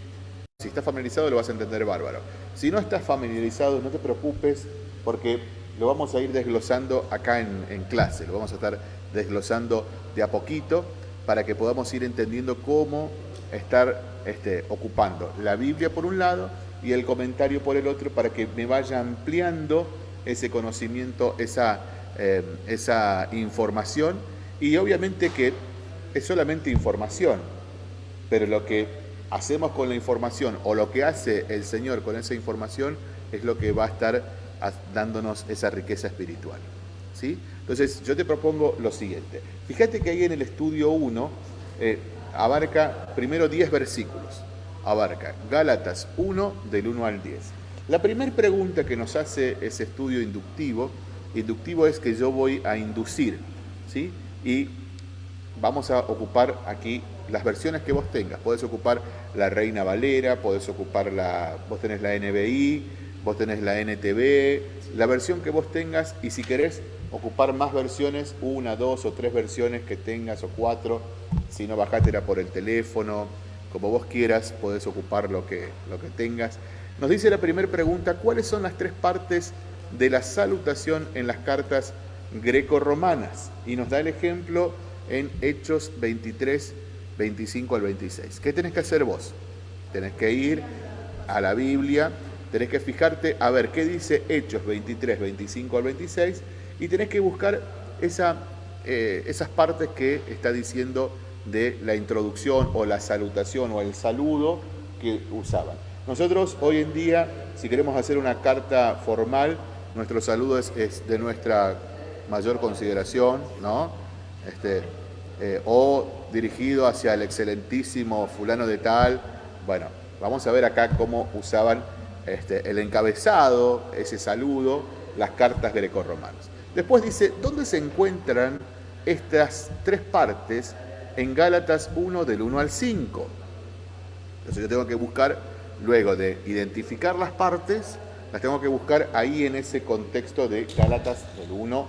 [SPEAKER 1] si estás familiarizado lo vas a entender bárbaro. Si no estás familiarizado, no te preocupes porque lo vamos a ir desglosando acá en, clase, lo vamos a estar desglosando de a poquito para que podamos ir entendiendo cómo estar este, ocupando la Biblia por un lado y el comentario por el otro para que me vaya ampliando ese conocimiento, esa, eh, esa información y obviamente que es solamente información, pero lo que hacemos con la información o lo que hace el Señor con esa información es lo que va a estar dándonos esa riqueza espiritual. ¿sí? Entonces yo te propongo lo siguiente. Fíjate que ahí en el estudio 1 eh, abarca primero 10 versículos. Abarca Gálatas 1 del 1 al 10. La primera pregunta que nos hace ese estudio inductivo, inductivo es que yo voy a inducir, ¿sí? Y vamos a ocupar aquí las versiones que vos tengas. Podés ocupar la Reina Valera, podés ocupar la, vos tenés la NBI, vos tenés la NTV, la versión que vos tengas y si querés ocupar más versiones, una, dos o tres versiones que tengas o cuatro, si no bajátela por el teléfono, como vos quieras, podés ocupar lo que, lo que tengas. Nos dice la primera pregunta, ¿cuáles son las tres partes de la salutación en las cartas greco-romanas? Y nos da el ejemplo en Hechos 23, 25 al 26. ¿Qué tenés que hacer vos? Tenés que ir a la Biblia, tenés que fijarte a ver qué dice Hechos 23, 25 al 26 y tenés que buscar eh, esas partes que está diciendo de la introducción o la salutación o el saludo que usaban. Nosotros hoy en día, si queremos hacer una carta formal, nuestro saludo es, es de nuestra mayor consideración, ¿no? Este, eh, o dirigido hacia el excelentísimo fulano de tal. Bueno, vamos a ver acá cómo usaban este, el encabezado, ese saludo, las cartas grecorromanas. Después dice, ¿dónde se encuentran estas tres partes en Gálatas 1 del 1 al 5? Entonces yo tengo que buscar, luego de identificar las partes, las tengo que buscar ahí en ese contexto de Gálatas del 1,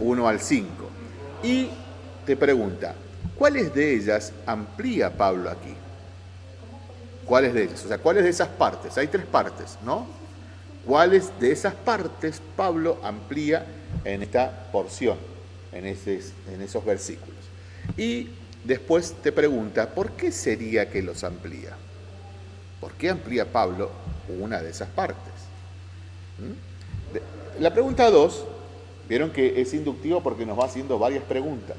[SPEAKER 1] 1 eh, al 5. Y te pregunta, ¿cuáles de ellas amplía Pablo aquí? ¿Cuáles de ellas? O sea, ¿cuáles de esas partes? Hay tres partes, ¿no? ¿Cuáles de esas partes Pablo amplía en esta porción, en, esos versículos? Y después te pregunta, ¿por qué sería que los amplía? ¿Por qué amplía Pablo una de esas partes? ¿Mm? La pregunta dos, vieron que es inductivo porque nos va haciendo varias preguntas.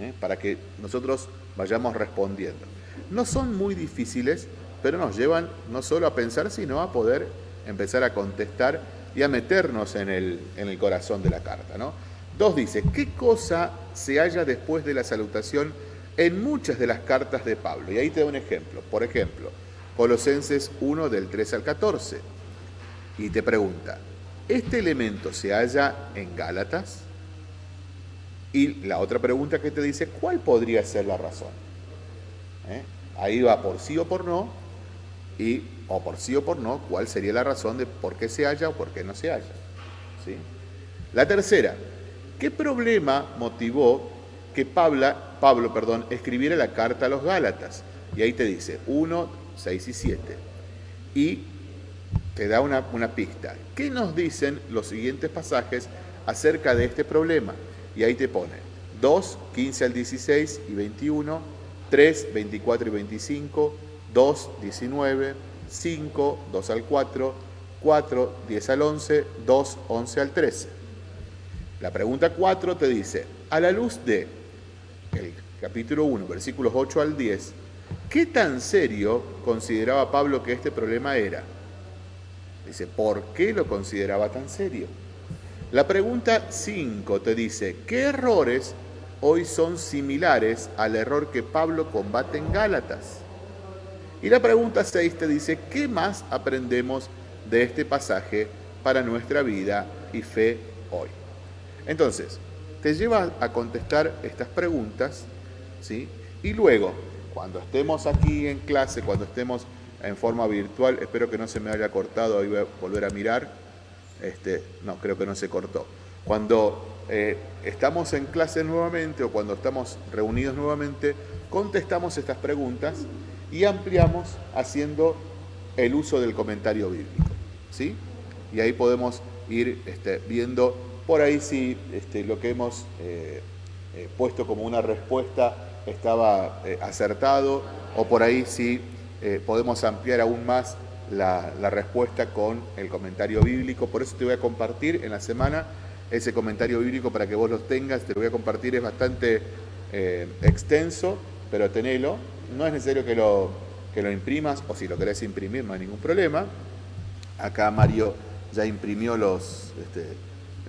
[SPEAKER 1] ¿Eh? para que nosotros vayamos respondiendo. No son muy difíciles, pero nos llevan no solo a pensar, sino a poder empezar a contestar y a meternos en el, en el corazón de la carta. ¿no? Dos dice, ¿qué cosa se halla después de la salutación en muchas de las cartas de Pablo? Y ahí te doy un ejemplo. Por ejemplo, Colosenses 1 del 3 al 14. Y te pregunta, ¿este elemento se halla en Gálatas? Y la otra pregunta que te dice, ¿cuál podría ser la razón? ¿Eh? Ahí va por sí o por no, y o por sí o por no, ¿cuál sería la razón de por qué se halla o por qué no se halla? ¿Sí? La tercera, ¿qué problema motivó que Pablo, escribiera la carta a los Gálatas? Y ahí te dice 1, 6 y 7. Y te da una, una pista. ¿Qué nos dicen los siguientes pasajes acerca de este problema? Y ahí te pone 2, 15 al 16 y 21, 3, 24 y 25, 2, 19, 5, 2 al 4, 4, 10 al 11, 2, 11 al 13. La pregunta 4 te dice, a la luz de el capítulo 1, versículos 8 al 10, ¿qué tan serio consideraba Pablo que este problema era? Dice, ¿por qué lo consideraba tan serio? La pregunta 5 te dice, ¿qué errores hoy son similares al error que Pablo combate en Gálatas? Y la pregunta 6 te dice, ¿qué más aprendemos de este pasaje para nuestra vida y fe hoy? Entonces, te lleva a contestar estas preguntas, ¿sí? Y luego, cuando estemos aquí en clase, cuando estemos en forma virtual. Espero que no se me haya cortado, ahí voy a volver a mirar. Este, no, creo que no se cortó. Cuando eh, estamos en clase nuevamente o cuando estamos reunidos nuevamente, contestamos estas preguntas y ampliamos haciendo el uso del comentario bíblico. ¿sí? Y ahí podemos ir este, viendo por ahí si este, lo que hemos eh, eh, puesto como una respuesta estaba acertado o por ahí si podemos ampliar aún más la, respuesta con el comentario bíblico. Por eso te voy a compartir en la semana ese comentario bíblico para que vos los tengas. Te lo voy a compartir, es bastante eh, extenso, pero tenelo. No es necesario que lo, que lo imprimas, o si lo querés imprimir no hay ningún problema. Acá Mario ya imprimió los, este,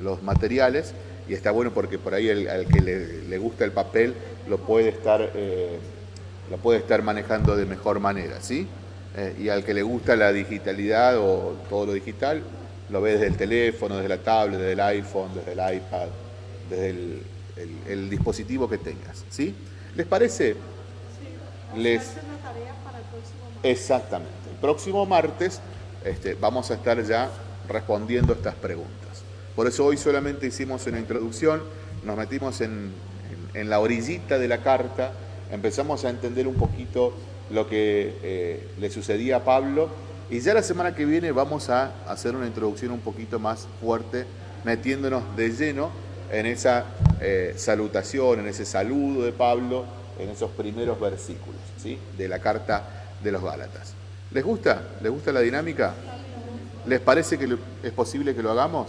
[SPEAKER 1] los materiales y está bueno porque por ahí el, al que le, gusta el papel lo puede estar, eh, lo puede estar manejando de mejor manera, ¿sí? Eh, y al que le gusta la digitalidad o todo lo digital, lo ve desde el teléfono, desde la tablet, desde el iPhone, desde el iPad, desde el, dispositivo que tengas. ¿sí? ¿Les parece?
[SPEAKER 2] Sí. Les... tarea para el próximo martes.
[SPEAKER 1] Exactamente. El próximo martes este, vamos a estar ya respondiendo estas preguntas. Por eso hoy solamente hicimos una introducción, nos metimos en, la orillita de la carta, empezamos a entender un poquito lo que eh, le sucedía a Pablo y ya la semana que viene vamos a hacer una introducción un poquito más fuerte, metiéndonos de lleno en esa eh, salutación, en ese saludo de Pablo, en esos primeros versículos ¿sí? de la carta de los Gálatas. ¿Les gusta? ¿Les gusta la dinámica? ¿Les parece que es posible que lo hagamos?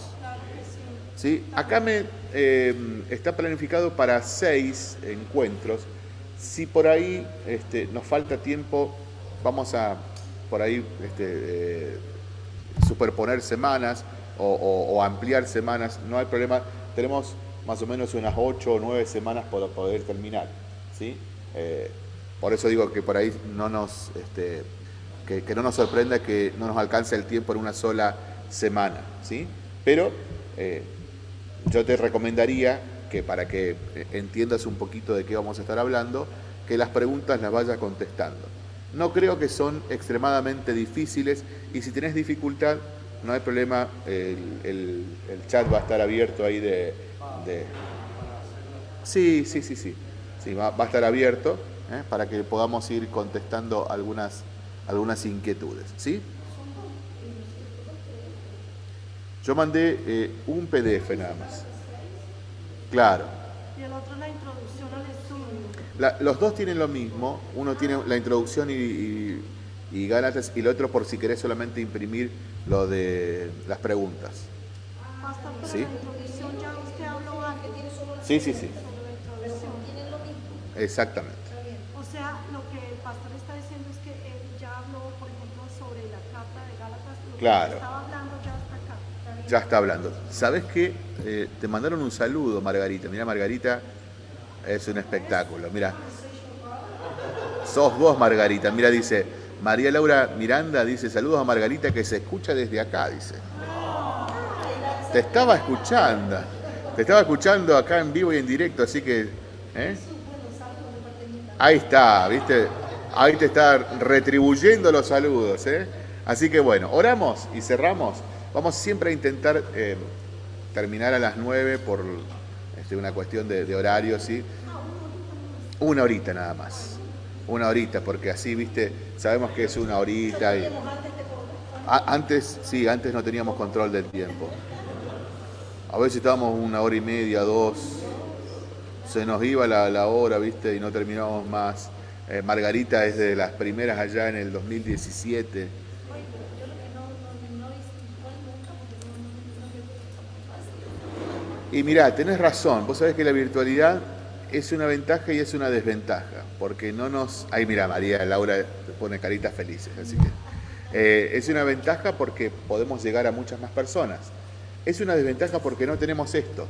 [SPEAKER 1] ¿Sí? Acá me eh, está planificado para seis encuentros. Si por ahí este, nos falta tiempo, vamos a por ahí este, eh, superponer semanas o, ampliar semanas, no hay problema. Tenemos más o menos unas ocho o nueve semanas para poder terminar. ¿sí? Eh, por eso digo que por ahí no nos, este, que, no nos sorprenda que no nos alcance el tiempo en una sola semana. ¿sí? Pero eh, yo te recomendaría que para que entiendas un poquito de qué vamos a estar hablando, que las preguntas las vayas contestando. No creo que son extremadamente difíciles y si tenés dificultad, no hay problema, el, chat va a estar abierto ahí de... Sí, sí, sí, sí, sí va, a estar abierto ¿eh? para que podamos ir contestando algunas, algunas inquietudes. ¿sí? Yo mandé eh, un PDF nada más. Claro.
[SPEAKER 2] Y el otro la introducción al
[SPEAKER 1] los dos tienen lo mismo, uno tiene la introducción y, y, y, Gálatas y el otro por si querés solamente imprimir lo de las preguntas.
[SPEAKER 2] ¿Sí? ya usted habló tiene solo
[SPEAKER 1] Sí, sí, sí.
[SPEAKER 2] Tienen lo mismo.
[SPEAKER 1] Exactamente.
[SPEAKER 2] O sea, lo que el pastor está diciendo es que él ya habló, por ejemplo, sobre la carta de Gálatas. Lo
[SPEAKER 1] claro.
[SPEAKER 2] Que estaba hablando ya está acá.
[SPEAKER 1] Ya está hablando. ¿Sabes qué? Eh, te mandaron un saludo, Margarita. Mira, Margarita es un espectáculo. Mira, sos vos, Margarita. Mira, dice María Laura Miranda, dice saludos a Margarita que se escucha desde acá, dice. Te estaba escuchando, te estaba escuchando acá en vivo y en directo, así que... ¿eh? Ahí está, ¿viste? Ahí te está retribuyendo los saludos, ¿eh? Así que bueno, oramos y cerramos. Vamos siempre a intentar eh, terminar a las nueve por este, una cuestión de, horario, ¿sí? Una horita nada más. Una horita, porque así, viste, sabemos que es una horita. Y... Antes, sí, antes no teníamos control del tiempo. A veces estábamos una hora y media, dos. Se nos iba la, hora, viste, y no terminábamos más. Eh, Margarita es de las primeras allá en el 2017 Y mirá, tenés razón, vos sabés que la virtualidad es una ventaja y es una desventaja, porque no nos... Ahí mira, María Laura pone caritas felices, así que... Eh, es una ventaja porque podemos llegar a muchas más personas. Es una desventaja porque no tenemos esto,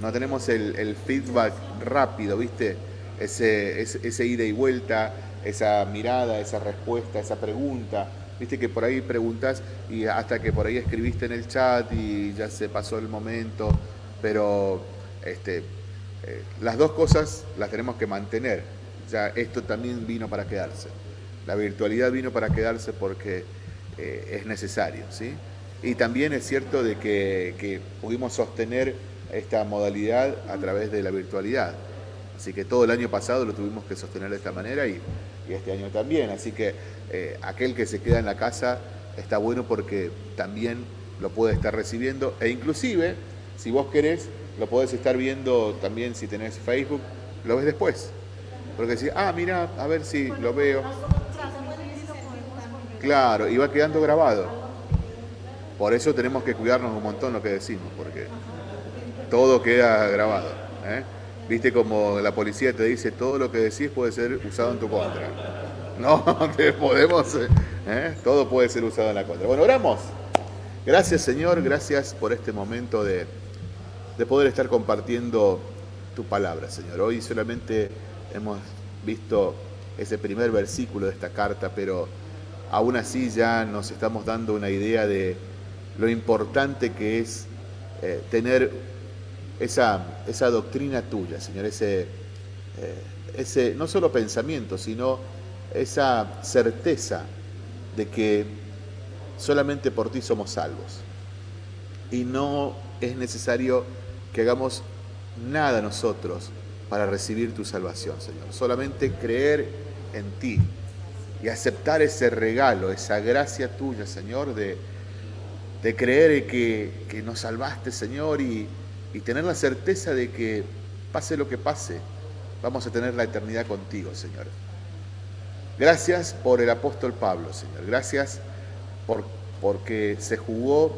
[SPEAKER 1] no tenemos el, feedback rápido, ¿viste? Ese, ese, ese, ida y vuelta, esa mirada, esa respuesta, esa pregunta. Viste que por ahí preguntas y hasta que por ahí escribiste en el chat y ya se pasó el momento pero este, eh, las dos cosas las tenemos que mantener. Ya esto también vino para quedarse. La virtualidad vino para quedarse porque eh, es necesario, ¿sí? Y también es cierto de que, pudimos sostener esta modalidad a través de la virtualidad. Así que todo el año pasado lo tuvimos que sostener de esta manera y, este año también. Así que eh, aquel que se queda en la casa está bueno porque también lo puede estar recibiendo e inclusive, si vos querés, lo podés estar viendo también si tenés Facebook, lo ves después. Porque si, ah, mira, a ver si lo veo. Claro, y va quedando grabado. Por eso tenemos que cuidarnos un montón lo que decimos, porque todo queda grabado. ¿eh? Viste como la policía te dice, todo lo que decís puede ser usado en tu contra. No, te podemos, ¿eh? todo puede ser usado en la contra. Bueno, oramos. Gracias Señor, gracias por este momento de, de poder estar compartiendo tu palabra, Señor. Hoy solamente hemos visto ese primer versículo de esta carta, pero aún así ya nos estamos dando una idea de lo importante que es eh, tener esa, esa, doctrina tuya, Señor, ese, eh, ese no solo pensamiento, sino esa certeza de que solamente por ti somos salvos. Y no es necesario que hagamos nada nosotros para recibir tu salvación, Señor. Solamente creer en ti y aceptar ese regalo, esa gracia tuya, Señor, de, de creer que, que, nos salvaste, Señor, y, y tener la certeza de que pase lo que pase, vamos a tener la eternidad contigo, Señor. Gracias por el apóstol Pablo, Señor. Gracias por, porque se jugó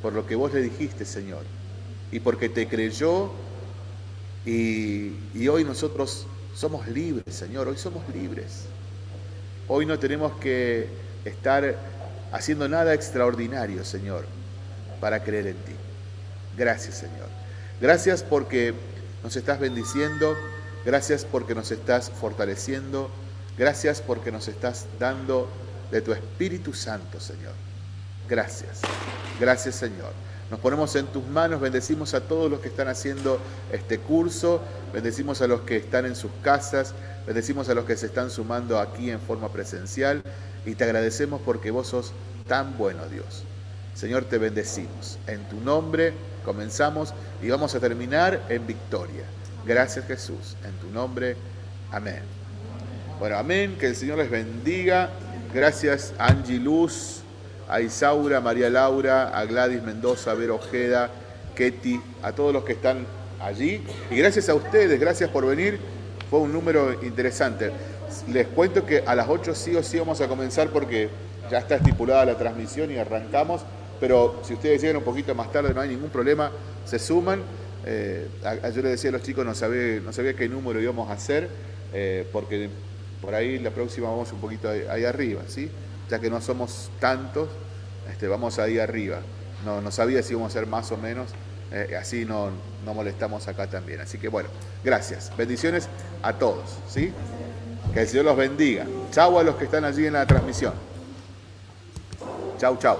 [SPEAKER 1] por lo que vos le dijiste, Señor. Y porque te creyó y, hoy nosotros somos libres, Señor, hoy somos libres. Hoy no tenemos que estar haciendo nada extraordinario, Señor, para creer en ti. Gracias, Señor. Gracias porque nos estás bendiciendo, gracias porque nos estás fortaleciendo, gracias porque nos estás dando de tu Espíritu Santo, Señor. Gracias. Gracias, Señor. Nos ponemos en tus manos, bendecimos a todos los que están haciendo este curso, bendecimos a los que están en sus casas, bendecimos a los que se están sumando aquí en forma presencial y te agradecemos porque vos sos tan bueno, Dios. Señor, te bendecimos. En tu nombre comenzamos y vamos a terminar en victoria. Gracias Jesús. En tu nombre, amén. Bueno, amén. Que el Señor les bendiga. Gracias Angie Luz a Isaura, María Laura, a Gladys Mendoza, a Vero Ojeda, Ketty, a todos los que están allí. Y gracias a ustedes, gracias por venir. Fue un número interesante. Les cuento que a las 8 sí o sí vamos a comenzar porque ya está estipulada la transmisión y arrancamos. Pero si ustedes llegan un poquito más tarde, no hay ningún problema, se suman. Eh, yo les decía a los chicos, no sabía, no sabía qué número íbamos a hacer, eh, porque por ahí la próxima vamos un poquito ahí arriba, ¿sí? Que no somos tantos, este, vamos ahí arriba. No, no sabía si íbamos a ser más o menos, eh, así no, no molestamos acá también. Así que bueno, gracias. Bendiciones a todos, ¿sí? Que el Señor los bendiga. Chau a los que están allí en la transmisión. Chau, chau.